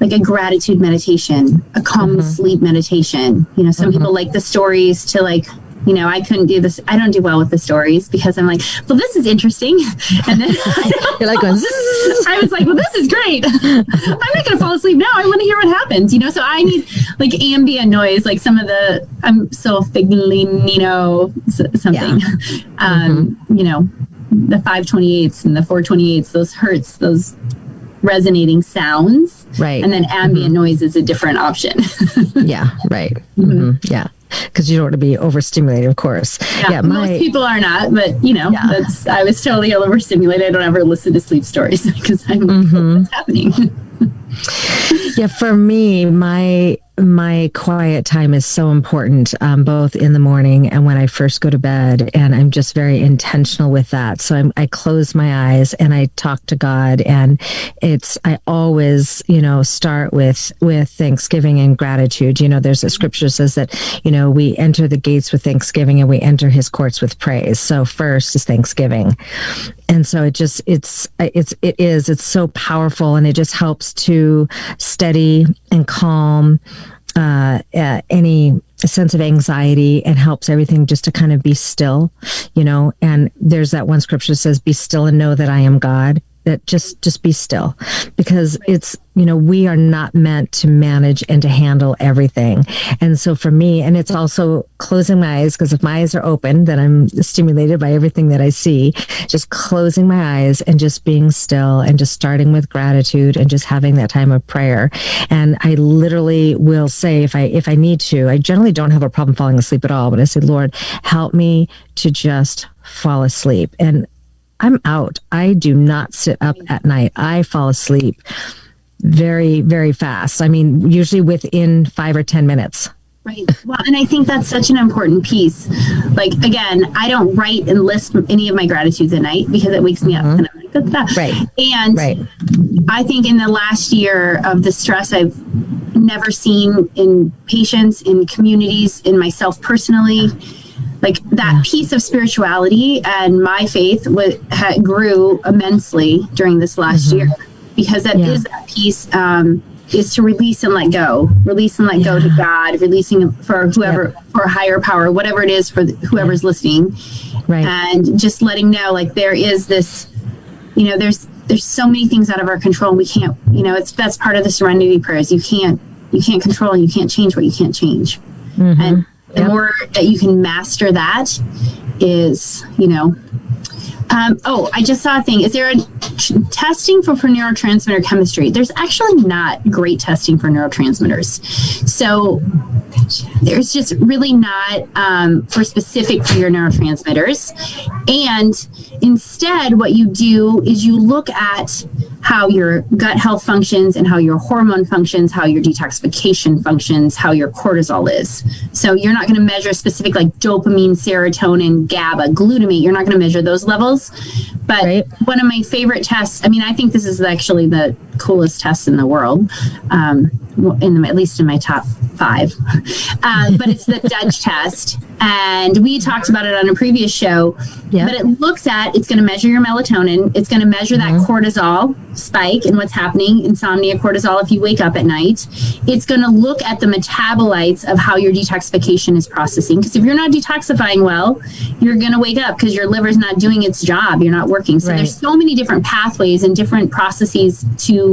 like a gratitude meditation, a calm mm-hmm. sleep meditation. You know, some mm-hmm. people like the stories to like you know, I couldn't do this. I don't do well with the stories because I'm like, well, this is interesting. (laughs) And then (laughs) you're like, (laughs) I was like, well, this is great. I'm not going to fall asleep now. I want to hear what happens, you know? So I need like ambient noise, like some of the, I'm so Figlino something, yeah. um, mm-hmm. you know, the 528s and the 428s, those hertz, those resonating sounds. Right. And then ambient mm-hmm. noise is a different option. yeah. Right. Mm-hmm. mm-hmm. Yeah because you don't want to be overstimulated, of course. Yeah, yeah my, most people are not, but you know, yeah. that's I was totally overstimulated. I don't ever listen to sleep stories (laughs) because I'm mm-hmm. (laughs) what's happening. (laughs) yeah, for me, my my quiet time is so important, um, both in the morning and when I first go to bed. And I'm just very intentional with that. So I'm, I close my eyes and I talk to God. And it's, I always, you know, start with, with thanksgiving and gratitude. You know, there's a scripture says that, you know, we enter the gates with thanksgiving and we enter his courts with praise. So first is thanksgiving and so it just it's it's it is it's so powerful and it just helps to steady and calm uh, uh, any sense of anxiety and helps everything just to kind of be still, you know. And there's that one scripture that says, "Be still and know that I am God." That just just be still. Because it's you know we are not meant to manage and to handle everything. And so for me and it's also closing my eyes because if my eyes are open then i'm stimulated by everything that i see. Just closing my eyes and just being still and just starting with gratitude and just having that time of prayer. And i literally will say if i if i need to i generally don't have a problem falling asleep at all but i say lord help me to just fall asleep. And I'm out. I do not sit up at night. I fall asleep very, very fast. I mean, usually within five or 10 minutes. Right. Well, and I think that's such an important piece. Like, again, I don't write and list any of my gratitudes at night because it wakes me up. Mm-hmm. And I'm like, that's that. Right. And right. I think in the last year of the stress I've never seen in patients, in communities, in myself personally, like that piece of spirituality and my faith w- ha- grew immensely during this last mm-hmm. year because that yeah. is that piece um, is to release and let go release and let yeah. go to god releasing for whoever yep. for higher power whatever it is for the, whoever's yeah. listening right and just letting know like there is this you know there's there's so many things out of our control and we can't you know it's that's part of the serenity prayers you can't you can't control you can't change what you can't change mm-hmm. and the yep. more that you can master that is, you know, um, oh, I just saw a thing. Is there a testing for, for neurotransmitter chemistry? There's actually not great testing for neurotransmitters. So there's just really not um, for specific for your neurotransmitters. And instead, what you do is you look at how your gut health functions and how your hormone functions, how your detoxification functions, how your cortisol is. So you're not going to measure specific like dopamine, serotonin, GABA, glutamate. You're not going to measure those levels. But right. one of my favorite tests, I mean, I think this is actually the coolest test in the world, um, in the, at least in my top five. Uh, but it's the Dutch (laughs) test, and we talked about it on a previous show. Yeah. But it looks at it's going to measure your melatonin. It's going to measure mm-hmm. that cortisol spike and what's happening, insomnia, cortisol. If you wake up at night, it's going to look at the metabolites of how your detoxification is processing. Because if you're not detoxifying well, you're going to wake up because your liver's not doing its job. You're not working. So right. there's so many different pathways and different processes to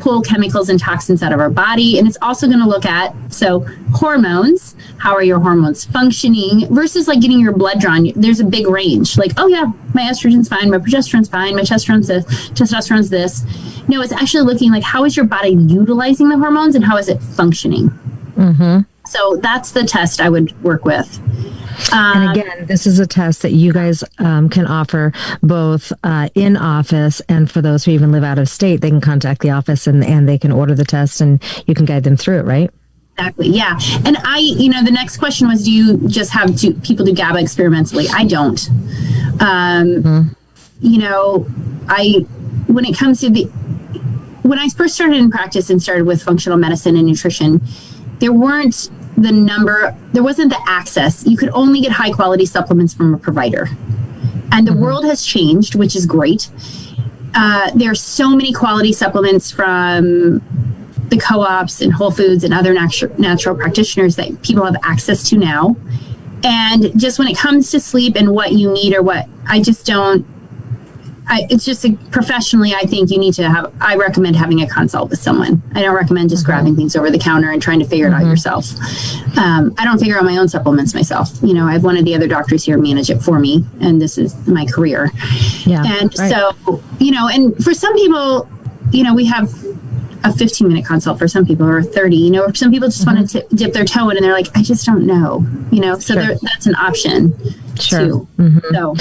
pull chemicals and toxins out of our body. And it's also going to look at so hormones, how are your hormones functioning versus like getting your blood drawn. There's a big range. Like, oh yeah, my estrogen's fine, my progesterone's fine, my testosterone's this, testosterone's this. No, it's actually looking like how is your body utilizing the hormones and how is it functioning. Mm-hmm. So that's the test I would work with and um, again, this is a test that you guys um, can offer both uh, in office and for those who even live out of state, they can contact the office and, and they can order the test and you can guide them through it, right? Exactly. Yeah. And I, you know, the next question was, do you just have to, people do GABA experimentally? I don't. Um, mm-hmm. You know, I, when it comes to the when I first started in practice and started with functional medicine and nutrition, there weren't the number, there wasn't the access. You could only get high quality supplements from a provider. And the mm-hmm. world has changed, which is great. Uh, there are so many quality supplements from the co-ops and Whole Foods and other natu- natural practitioners that people have access to now. And just when it comes to sleep and what you need or what I just don't I, it's just a, professionally, I think you need to have, I recommend having a consult with someone. I don't recommend just mm-hmm. grabbing things over the counter and trying to figure mm-hmm. it out mm-hmm. yourself. Um, I don't figure out my own supplements myself. You know, I have one of the other doctors here manage it for me, and this is my career. Yeah. And right. so, you know, and for some people, you know, we have a 15 minute consult for some people or 30 you know some people just mm-hmm. want to dip their toe in and they're like i just don't know you know so sure. that's an option Sure. Mm-hmm. So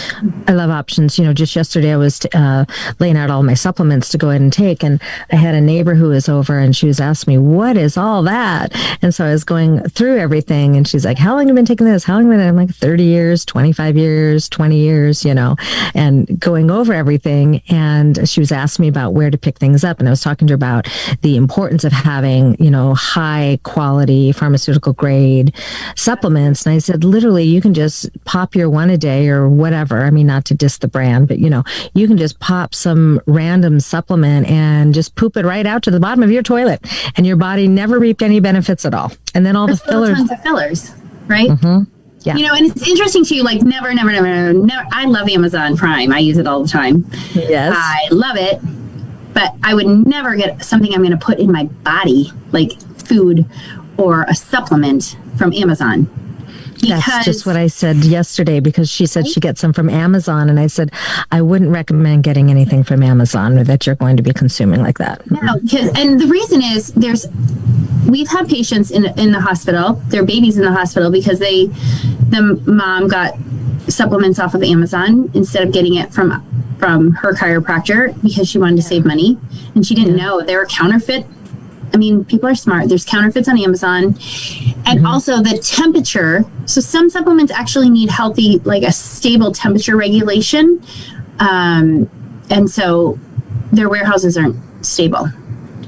I love options. You know, just yesterday I was uh, laying out all my supplements to go ahead and take, and I had a neighbor who was over, and she was asking me, "What is all that?" And so I was going through everything, and she's like, "How long have you been taking this? How long have you been?" I'm like, "30 years, 25 years, 20 years," you know, and going over everything. And she was asking me about where to pick things up, and I was talking to her about the importance of having, you know, high quality pharmaceutical grade supplements. And I said, literally, you can just pop your one a day or whatever. I mean, not to diss the brand, but you know, you can just pop some random supplement and just poop it right out to the bottom of your toilet, and your body never reaped any benefits at all. And then all There's the fillers, tons of fillers, right? Mm-hmm. Yeah. You know, and it's interesting too. Like, never, never, never, never. I love Amazon Prime. I use it all the time. Yes, I love it. But I would never get something I'm going to put in my body, like food or a supplement from Amazon that's just what I said yesterday because she said she gets them from Amazon. And I said, I wouldn't recommend getting anything from Amazon or that you're going to be consuming like that. No, because and the reason is there's, we've had patients in, in the hospital, their babies in the hospital because they, the mom got supplements off of Amazon instead of getting it from from her chiropractor because she wanted to save money and she didn't know they were counterfeit I mean, people are smart. There's counterfeits on Amazon. And mm-hmm. also the temperature. So some supplements actually need healthy, like a stable temperature regulation. Um, and so their warehouses aren't stable,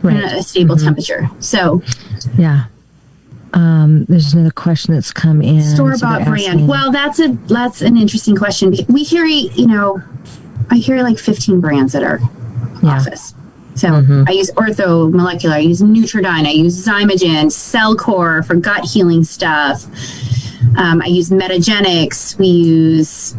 right. a stable mm-hmm. temperature. So, yeah. Um, there's another question that's come in. Store bought so brand. Well, that's a that's an interesting question. We hear, you know, I hear like 15 brands at our yeah. office. So mm-hmm. I use Ortho Molecular, I use Nutri-Dyn, I use Xymogen, Cellcore for gut healing stuff. Um, I use Metagenics. We use,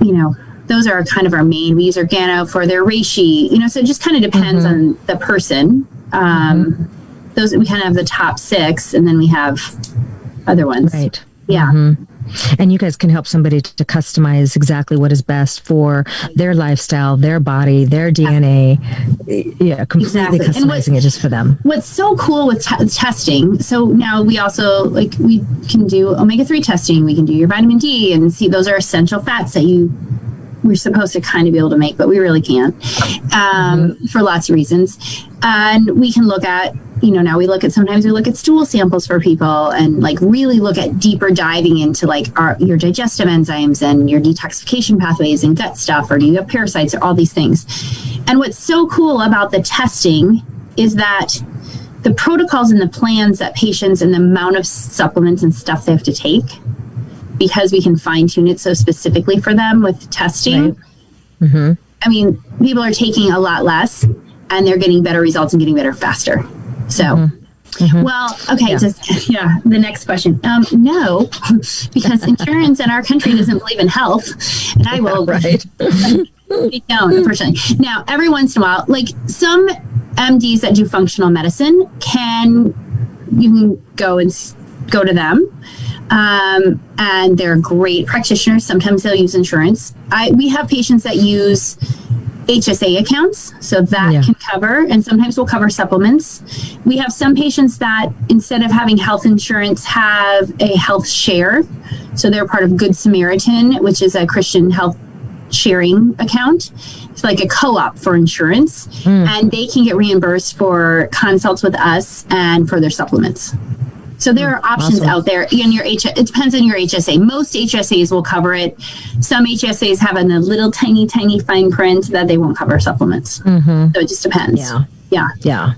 you know, those are kind of our main. We use Organo for their reishi. You know, so it just kind of depends mm-hmm. on the person. Um, mm-hmm. Those we kind of have the top six, and then we have other ones. Right. Yeah. Mm-hmm. And you guys can help somebody to customize exactly what is best for their lifestyle, their body, their DNA. Yeah, completely exactly. customizing it just for them. What's so cool with t- testing? So now we also like we can do omega three testing. We can do your vitamin D and see those are essential fats that you we're supposed to kind of be able to make, but we really can't um, mm-hmm. for lots of reasons. And we can look at you know now we look at sometimes we look at stool samples for people and like really look at deeper diving into like our your digestive enzymes and your detoxification pathways and gut stuff or do you have parasites or all these things and what's so cool about the testing is that the protocols and the plans that patients and the amount of supplements and stuff they have to take because we can fine tune it so specifically for them with testing right. mm-hmm. i mean people are taking a lot less and they're getting better results and getting better faster so, mm-hmm. Mm-hmm. Well, okay, yeah. just (laughs) yeah. The next question. Um, no, (laughs) because insurance in our country doesn't believe in health, and I will. (laughs) right. we don't, unfortunately. Now, every once in a while, like some MDs that do functional medicine can you can go and go to them. Um, and they're great practitioners. Sometimes they'll use insurance. I we have patients that use HSA accounts, so that yeah. can cover, and sometimes we'll cover supplements. We have some patients that instead of having health insurance, have a health share. So they're part of Good Samaritan, which is a Christian health sharing account. It's like a co op for insurance, mm. and they can get reimbursed for consults with us and for their supplements. So there are options awesome. out there in your H. It depends on your HSA. Most HSAs will cover it. Some HSAs have a little tiny, tiny fine print that they won't cover supplements. Mm-hmm. So it just depends. Yeah. Yeah. Yeah.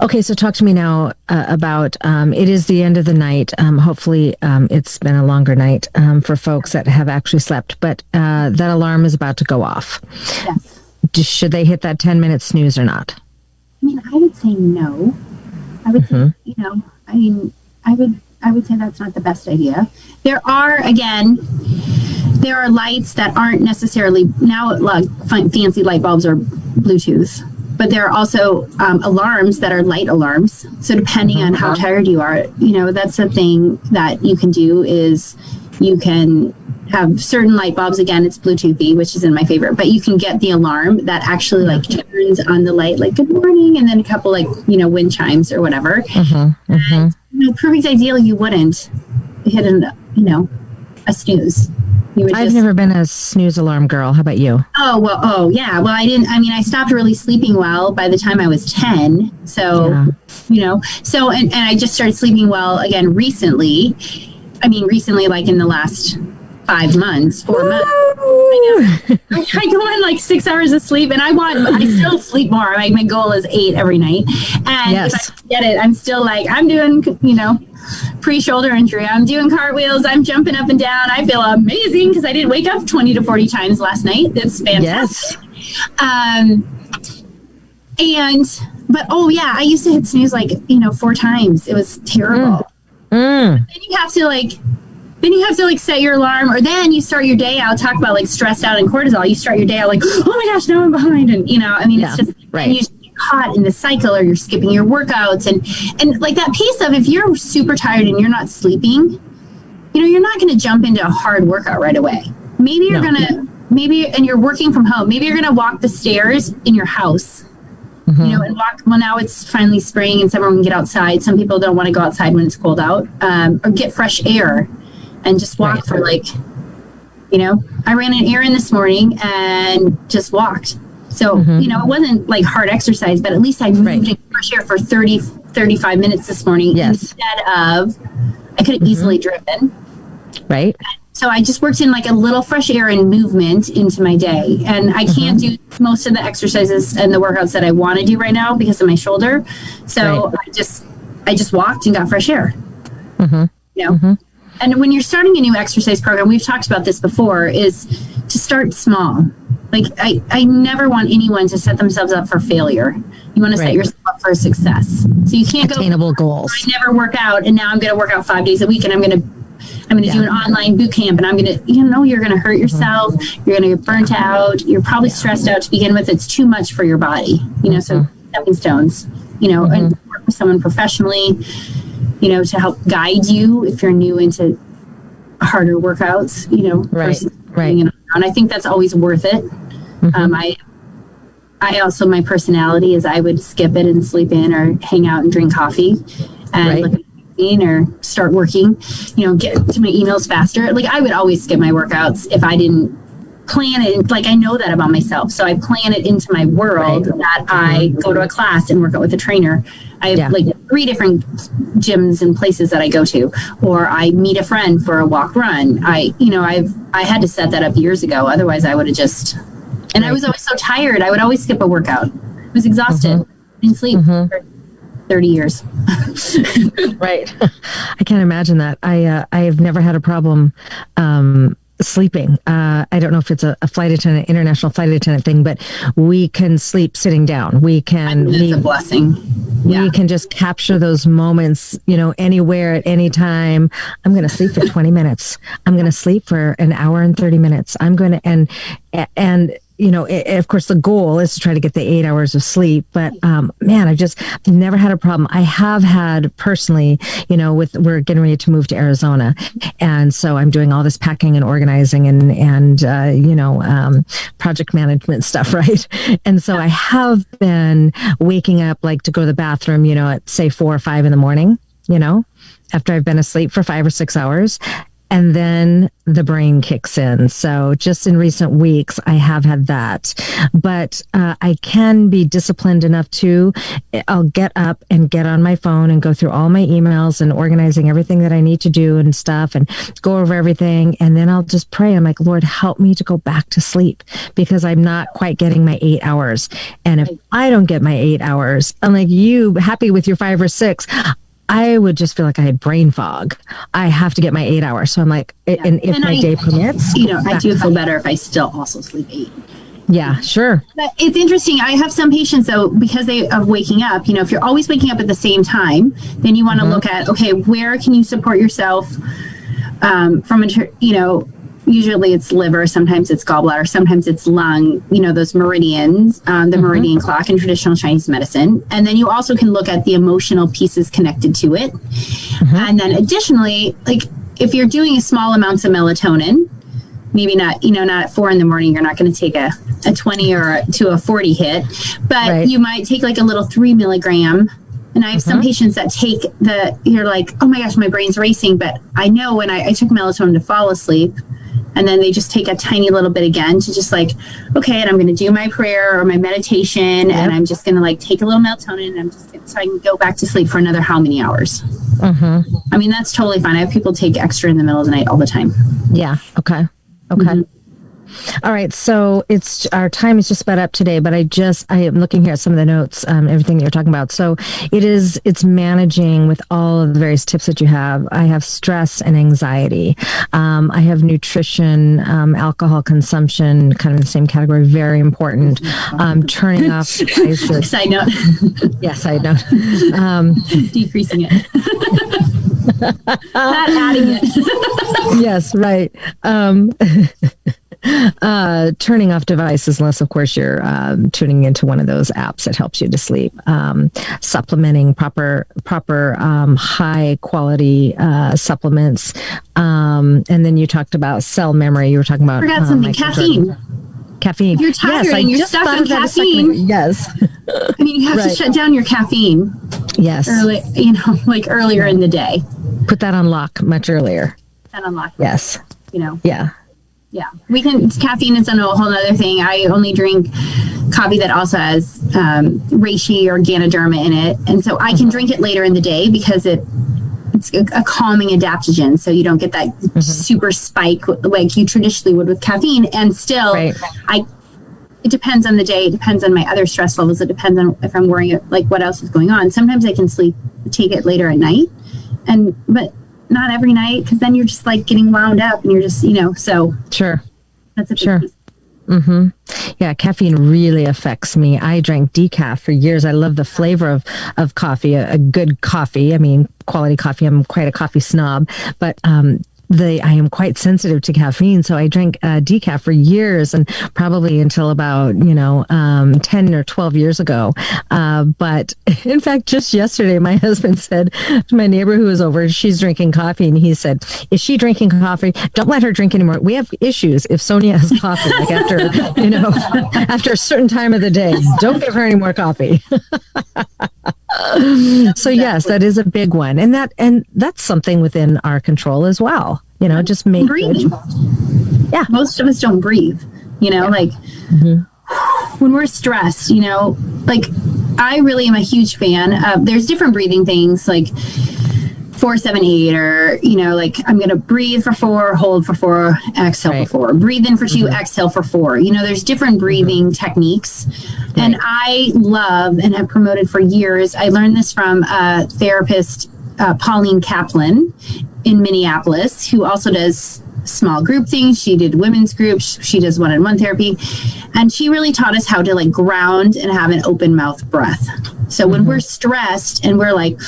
Okay, so talk to me now uh, about um, it is the end of the night. Um, hopefully, um, it's been a longer night um, for folks that have actually slept, but uh, that alarm is about to go off. Yes. Should they hit that 10 minute snooze or not? I mean, I would say no. I would say, mm-hmm. you know, I mean, I would, I would say that's not the best idea. There are, again, there are lights that aren't necessarily now like fan- fancy light bulbs or Bluetooth, but there are also um, alarms that are light alarms. So depending mm-hmm. on how uh-huh. tired you are, you know, that's the thing that you can do is you can have certain light bulbs. Again, it's Bluetoothy, which is in my favorite, but you can get the alarm that actually like turns on the light, like good morning, and then a couple like you know wind chimes or whatever. Mm-hmm, and, mm-hmm. you know, perfect ideal, you wouldn't hit an you know a snooze. You would I've just, never been a snooze alarm girl. How about you? Oh well, oh yeah. Well, I didn't. I mean, I stopped really sleeping well by the time I was ten. So, Yeah. you know, so and, and I just started sleeping well again recently. I mean, recently, like in the last five months, four months. I, I go on like six hours of sleep, and I want. I still sleep more. Like my goal is eight every night, and Yes. if I get it, I'm still like I'm doing. You know. Pre-shoulder injury. I'm doing cartwheels. I'm jumping up and down. I feel amazing because I didn't wake up 20 to 40 times last night. That's fantastic. Yes. Um, and but oh yeah, I used to hit snooze like you know four times. It was terrible. Mm. Mm. Then you have to like, then you have to like set your alarm, or then you start your day out. Talk about like stressed out and cortisol. You start your day out like, (gasps) oh my gosh, now I'm behind, and you know, I mean, it's just right. and you just get caught in the cycle, or you're skipping your workouts, and and like that piece of if you're super tired and you're not sleeping, you know, you're not going to jump into a hard workout right away. Maybe you're No. gonna maybe and you're working from home. Maybe you're gonna walk the stairs in your house you know, and walk. Well, now it's finally spring and summer. We can get outside. Some people don't want to go outside when it's cold out, um, or get fresh air, and just walk Right. for like, you know, I ran an errand this morning and just walked. So you know, it wasn't like hard exercise, but at least I moved Right. in fresh air for 30, 35 minutes this morning Yes. instead of I could have easily driven. Right? So I just worked in like a little fresh air and movement into my day. And I can't do most of the exercises and the workouts that I want to do right now because of my shoulder. So Right. I just I just walked and got fresh air. Mhm. You know? And when you're starting a new exercise program, we've talked about this before, is to start small. Like I, I never want anyone to set themselves up for failure. You want to set yourself up for success. So you can't go Attainable goals. I never work out and now I'm going to work out five days a week and I'm going to I'm going to do an online boot camp and I'm going to you know you're going to hurt mm-hmm. yourself you're going to get burnt out you're probably stressed out to begin with it's too much for your body you know so mm-hmm. stepping stones you know and mm-hmm. work with someone professionally you know to help guide you if you're new into harder workouts you know Right, right. doing it on your own. I think that's always worth it. Um, I I also my personality is I would skip it and sleep in or hang out and drink coffee and Right. look at or start working, you know, get to my emails faster. Like I would always skip my workouts if I didn't plan it. Like I know that about myself. So I plan it into my world that I go to a class and work out with a trainer. I have Yeah. like three different gyms and places that I go to, or I meet a friend for a walk run. I, you know, I've, I had to set that up years ago. Otherwise I would have just, and I was always so tired. I would always skip a workout. I was exhausted. Mm-hmm. Didn't sleep mm-hmm. for 30 years. (laughs) Right. (laughs) I can't imagine that. I uh, I have never had a problem um, sleeping. Uh, I don't know if it's a, a flight attendant, international flight attendant thing, but we can sleep sitting down. We can It's we, a blessing. Yeah. we can just capture those moments, you know, anywhere at any time. I'm going to sleep for 20 minutes. I'm going to sleep for an hour and 30 minutes. I'm going to and and you know, i of course, the goal is to try to get the eight hours of sleep. But um, man, I just never had a problem. I have had personally, you know, with we're getting ready to move to Arizona, and so I'm doing all this packing and organizing and and uh, you know, um, project management stuff, (laughs) right? And so I have been waking up like to go to the bathroom, you know, at say four or five in the morning, you know, after I've been asleep for five or six hours and then the brain kicks in. So just in recent weeks, I have had that, but uh, I can be disciplined enough to. I'll get up and get on my phone and go through all my emails and organizing everything that I need to do and stuff, and go over everything, and then I'll just pray. I'm like, Lord, help me to go back to sleep because I'm not quite getting my eight hours. And if I don't get my eight hours, I'm like, you happy with your five or six? I would just feel like I had brain fog. I have to get my eight hours. So I'm like, yeah. and if and my I, day permits, you know, I do feel better if I still also sleep eight. Yeah, sure. But it's interesting. I have some patients though, because they of waking up, you know, if you're always waking up at the same time, then you want to mm-hmm. look at, okay, where can you support yourself um, from a, you know, usually it's liver, sometimes it's gallbladder, sometimes it's lung, you know, those meridians, um, the mm-hmm. meridian clock in traditional Chinese medicine. And then you also can look at the emotional pieces connected to it. Mm-hmm. And then additionally, like if you're doing small amounts of melatonin, maybe not, you know, not at four in the morning, you're not going to take a, a 20 or a, to a 40 hit, but right. you might take like a little three milligram and I have mm-hmm. some patients that take the, you're like, oh my gosh, my brain's racing. But I know when I, I took melatonin to fall asleep, and then they just take a tiny little bit again to just like okay and i'm going to do my prayer or my meditation yep. and i'm just going to like take a little melatonin and i'm just gonna, so i can go back to sleep for another how many hours mm-hmm. i mean that's totally fine i have people take extra in the middle of the night all the time yeah okay okay mm-hmm. All right, so it's our time is just about up today, but I just I am looking here at some of the notes, um, everything that you're talking about. So it is it's managing with all of the various tips that you have. I have stress and anxiety. Um, I have nutrition, um, alcohol consumption, kind of in the same category, very important. Um, turning off (laughs) devices. Side note. (laughs) yes, I know. Um, Decreasing it. (laughs) Not adding it. yes, right. Um, (laughs) uh, turning off devices, unless of course you're um, tuning into one of those apps that helps you to sleep. Um, supplementing proper, proper um, high quality uh, supplements, um, and then you talked about cell memory. You were talking about. I forgot something. Caffeine. Caffeine. You're tired yes, and you're stuck on caffeine. Yes. I mean, you have right. to shut down your caffeine. Yes. Early, you know, (laughs) like earlier in the day. Put that on lock much earlier. Put that on lock. Yes. You know. Yeah. Yeah. We can, caffeine is a whole other thing. I only drink coffee that also has um, reishi or ganoderma in it. And so I can drink it later in the day because it it's a, a calming adaptogen so you don't get that mm-hmm. super spike like you traditionally would with caffeine and still right. i it depends on the day it depends on my other stress levels it depends on if i'm worrying like what else is going on sometimes i can sleep take it later at night and but not every night because then you're just like getting wound up and you're just you know so sure that's a sure piece. Mm-hmm. Yeah, caffeine really affects me. I drank decaf for years. I love the flavor of of coffee, a, a good coffee. I mean, quality coffee. I'm quite a coffee snob, but um, the I am quite sensitive to caffeine, so I drank uh, decaf for years and probably until about you know um, ten or twelve years ago. Uh, but (laughs) in fact, just yesterday, my (laughs) husband said to my neighbor who was over, she's drinking coffee, and he said, "Is she drinking coffee? Don't let her drink anymore. We have issues if Sonia has coffee, like after you know (laughs) after a certain time of the day. Don't give her any more coffee." (laughs) so yes, that is a big one, and that and that's something within our control as well. You know, just make. Yeah, most of us don't breathe. You know, yeah. like mm-hmm. when we're stressed. You know, like I really am a huge fan of. There's different breathing things like four, seven, eight, or you know, like I'm gonna breathe for four, hold for four, exhale right. for four, breathe in for 2 mm-hmm. exhale for four. You know, there's different breathing mm-hmm. techniques, right. and I love and have promoted for years. I learned this from a therapist, uh, Pauline Kaplan, in Minneapolis, who also does small group things. She did women's groups. She does one-on-one therapy, and she really taught us how to like ground and have an open mouth breath. So when mm-hmm. we're stressed and we're like,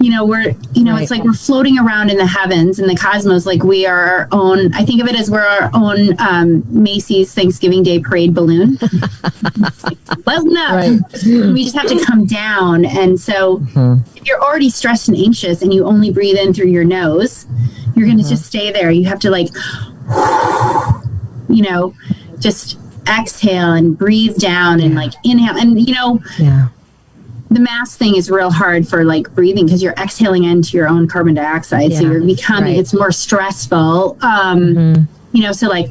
you know, we're, you know, right. it's like we're floating around in the heavens in the cosmos, like we are our own. I think of it as we're our own um, Macy's Thanksgiving Day parade balloon. (laughs) well, no, right. we just have to come down. And so, mm-hmm. if you're already stressed and anxious, and you only breathe in through your nose, you're going to mm-hmm. just stay there. You have to like, you know, just exhale and breathe down and like inhale. And you know, yeah the mask thing is real hard for like breathing because you're exhaling into your own carbon dioxide. So you're becoming, right. it's more stressful. Um, Mhm. you know, so like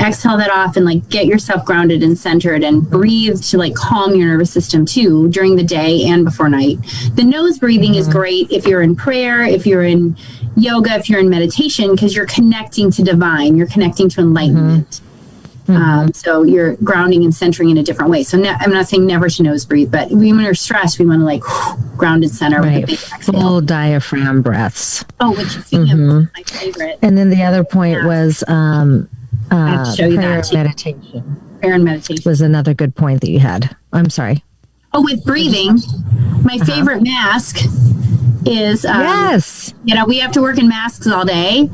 exhale that off and like get yourself grounded and centered and breathe to like calm your nervous system too during the day and before night. The nose breathing is great if you're in prayer, if you're in yoga, if you're in meditation, because you're connecting to divine, you're connecting to enlightenment. Um, so you're grounding and centering in a different way. So ne- I'm not saying never to nose breathe, but when we're stressed, we want to like ground and center with a big exhale. Full diaphragm breaths. Oh, which is of my favorite And then the other point Yeah. was um, uh, show you prayer that, too. meditation prayer and meditation. was another good point that you had. I'm sorry. Oh, with breathing, my favorite mask is um, yes. you know we have to work in masks all day.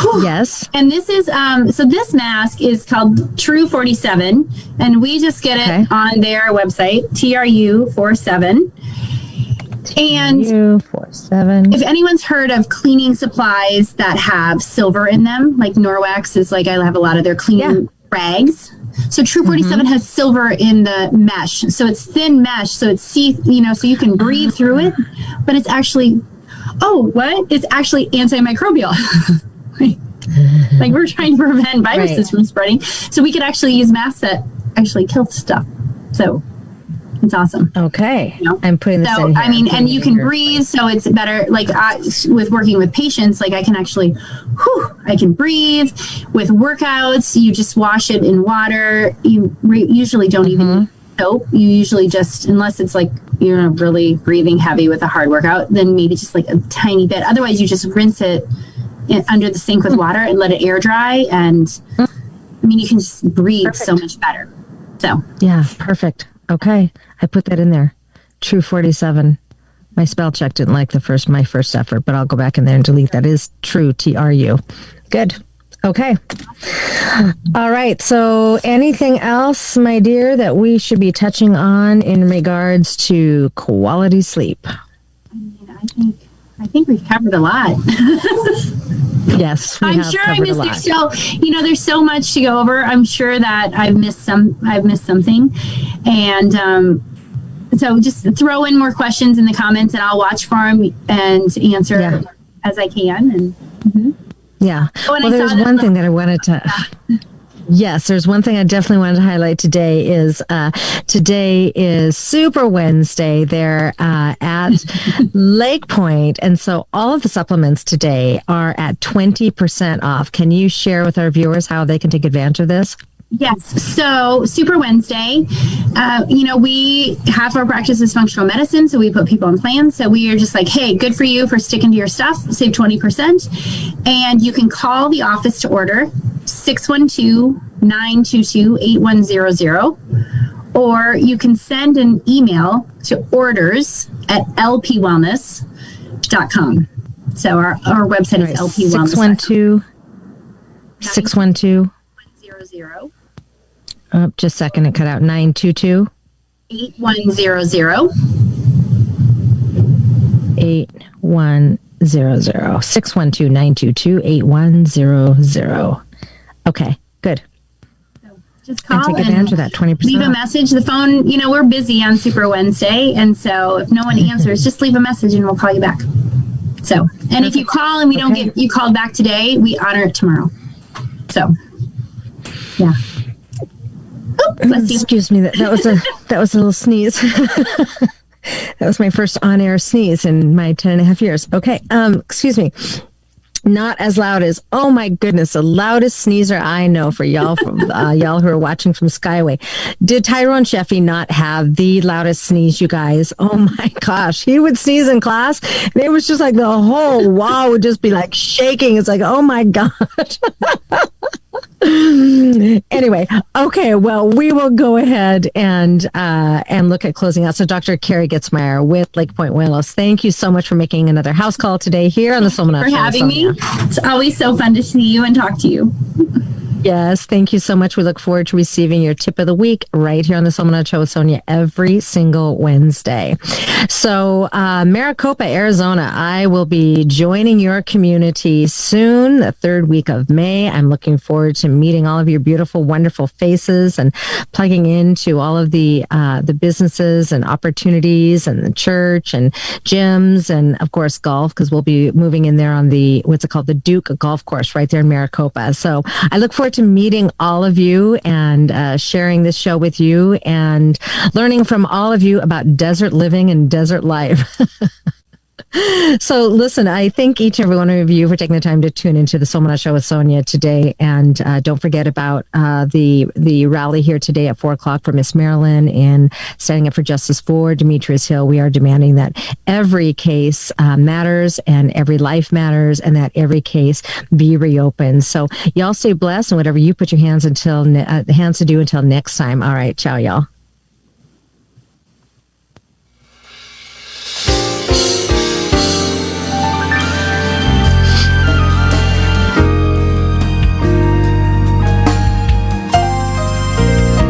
Whew. Yes. And this is um so this mask is called True 47 and we just get it Okay. on their website TRU 47. And four seven. if anyone's heard of cleaning supplies that have silver in them, like Norwex is like I have a lot of their cleaning rags. So True mm-hmm. 47 has silver in the mesh. So it's thin mesh, so it's see, you know, so you can breathe through it, but it's actually oh, what? It's actually antimicrobial. (laughs) like we're trying to prevent viruses Right. from spreading. So we could actually use masks that actually kill stuff. So it's awesome. Okay. You know? I'm putting this So in here. I mean, and you can here. breathe, so it's better. Like I, with working with patients, like I can actually, whew, I can breathe. With workouts, you just wash it in water. You re- usually don't even Mm-hmm. use soap. You usually just, unless it's like you're really breathing heavy with a hard workout, then maybe just like a tiny bit. Otherwise, you just rinse it in, under the sink with water and let it air dry. And I mean, you can just breathe so much better. So Yeah, perfect. Okay. I put that in there. True 47. My spell check didn't like the first my first effort, but I'll go back in there and delete that is true T R U. Good. Okay. All right. So anything else, my dear, that we should be touching on in regards to quality sleep? I mean, I think I think we've covered a lot. (laughs) Yes, we I'm have sure I missed there's so you know there's so much to go over. I'm sure that I've missed some I've missed something. And um so just throw in more questions in the comments and I'll watch for them and answer Yeah. as I can and Yeah. Oh, and well, I one thing that I wanted to. (laughs) Yes, there's one thing I definitely wanted to highlight today is uh, today is Super Wednesday there uh, at (laughs) Lake Point, and so all of the supplements today are at 20% off. Can you share with our viewers how they can take advantage of this? Yes. So, Super Wednesday, uh, you know, we half our practice is functional medicine. So, we put people on plans. So, we are just like, hey, good for you for sticking to your stuff, save 20%. And you can call the office to order 612 922 8100. Or you can send an email to orders at lpwellness.com. So, our, our website is lpwellness.com. 612 612 oh, just a second, it cut out 922 8100. 8100 612 922 8100. Okay, good. Just call And call take advantage of that 20%. leave a message. The phone, you know, we're busy on Super Wednesday. And so if no one answers, just leave a message and we'll call you back. So, and if you call and we don't Okay. get you called back today, we honor it tomorrow. So, yeah. Bless you. Excuse me. That, that was a that was a little sneeze. (laughs) that was my first on-air sneeze in my 10 and a half years. Okay. Um, excuse me. Not as loud as oh my goodness, the loudest sneezer I know for y'all from (laughs) uh, y'all who are watching from Skyway. Did Tyrone Sheffy not have the loudest sneeze, you guys? Oh my (laughs) gosh, he would sneeze in class, and it was just like the whole wall would just be like shaking. It's like oh my gosh. (laughs) anyway, okay. Well, we will go ahead and uh, and look at closing out. So, Dr. Carrie Getzmeyer with Lake Point Wellness, thank you so much for making another house call today here on the Soul For having me. It's always so fun to see you and talk to you. (laughs) Yes, thank you so much. We look forward to receiving your tip of the week right here on the Soul Show with Sonia every single Wednesday. So, uh, Maricopa, Arizona, I will be joining your community soon, the third week of May. I'm looking forward to meeting all of your beautiful, wonderful faces and plugging into all of the uh, the businesses and opportunities and the church and gyms and of course golf because we'll be moving in there on the what's it called the Duke Golf Course right there in Maricopa. So I look forward to meeting all of you and uh, sharing this show with you and learning from all of you about desert living and desert life. (laughs) so listen, I thank each and every one of you for taking the time to tune into the Somana Show with Sonia today, and uh, don't forget about uh, the the rally here today at four o'clock for Miss Marilyn in standing up for justice for Demetrius Hill. We are demanding that every case uh, matters and every life matters, and that every case be reopened. So y'all stay blessed, and whatever you put your hands until uh, hands to do until next time. All right, ciao, y'all.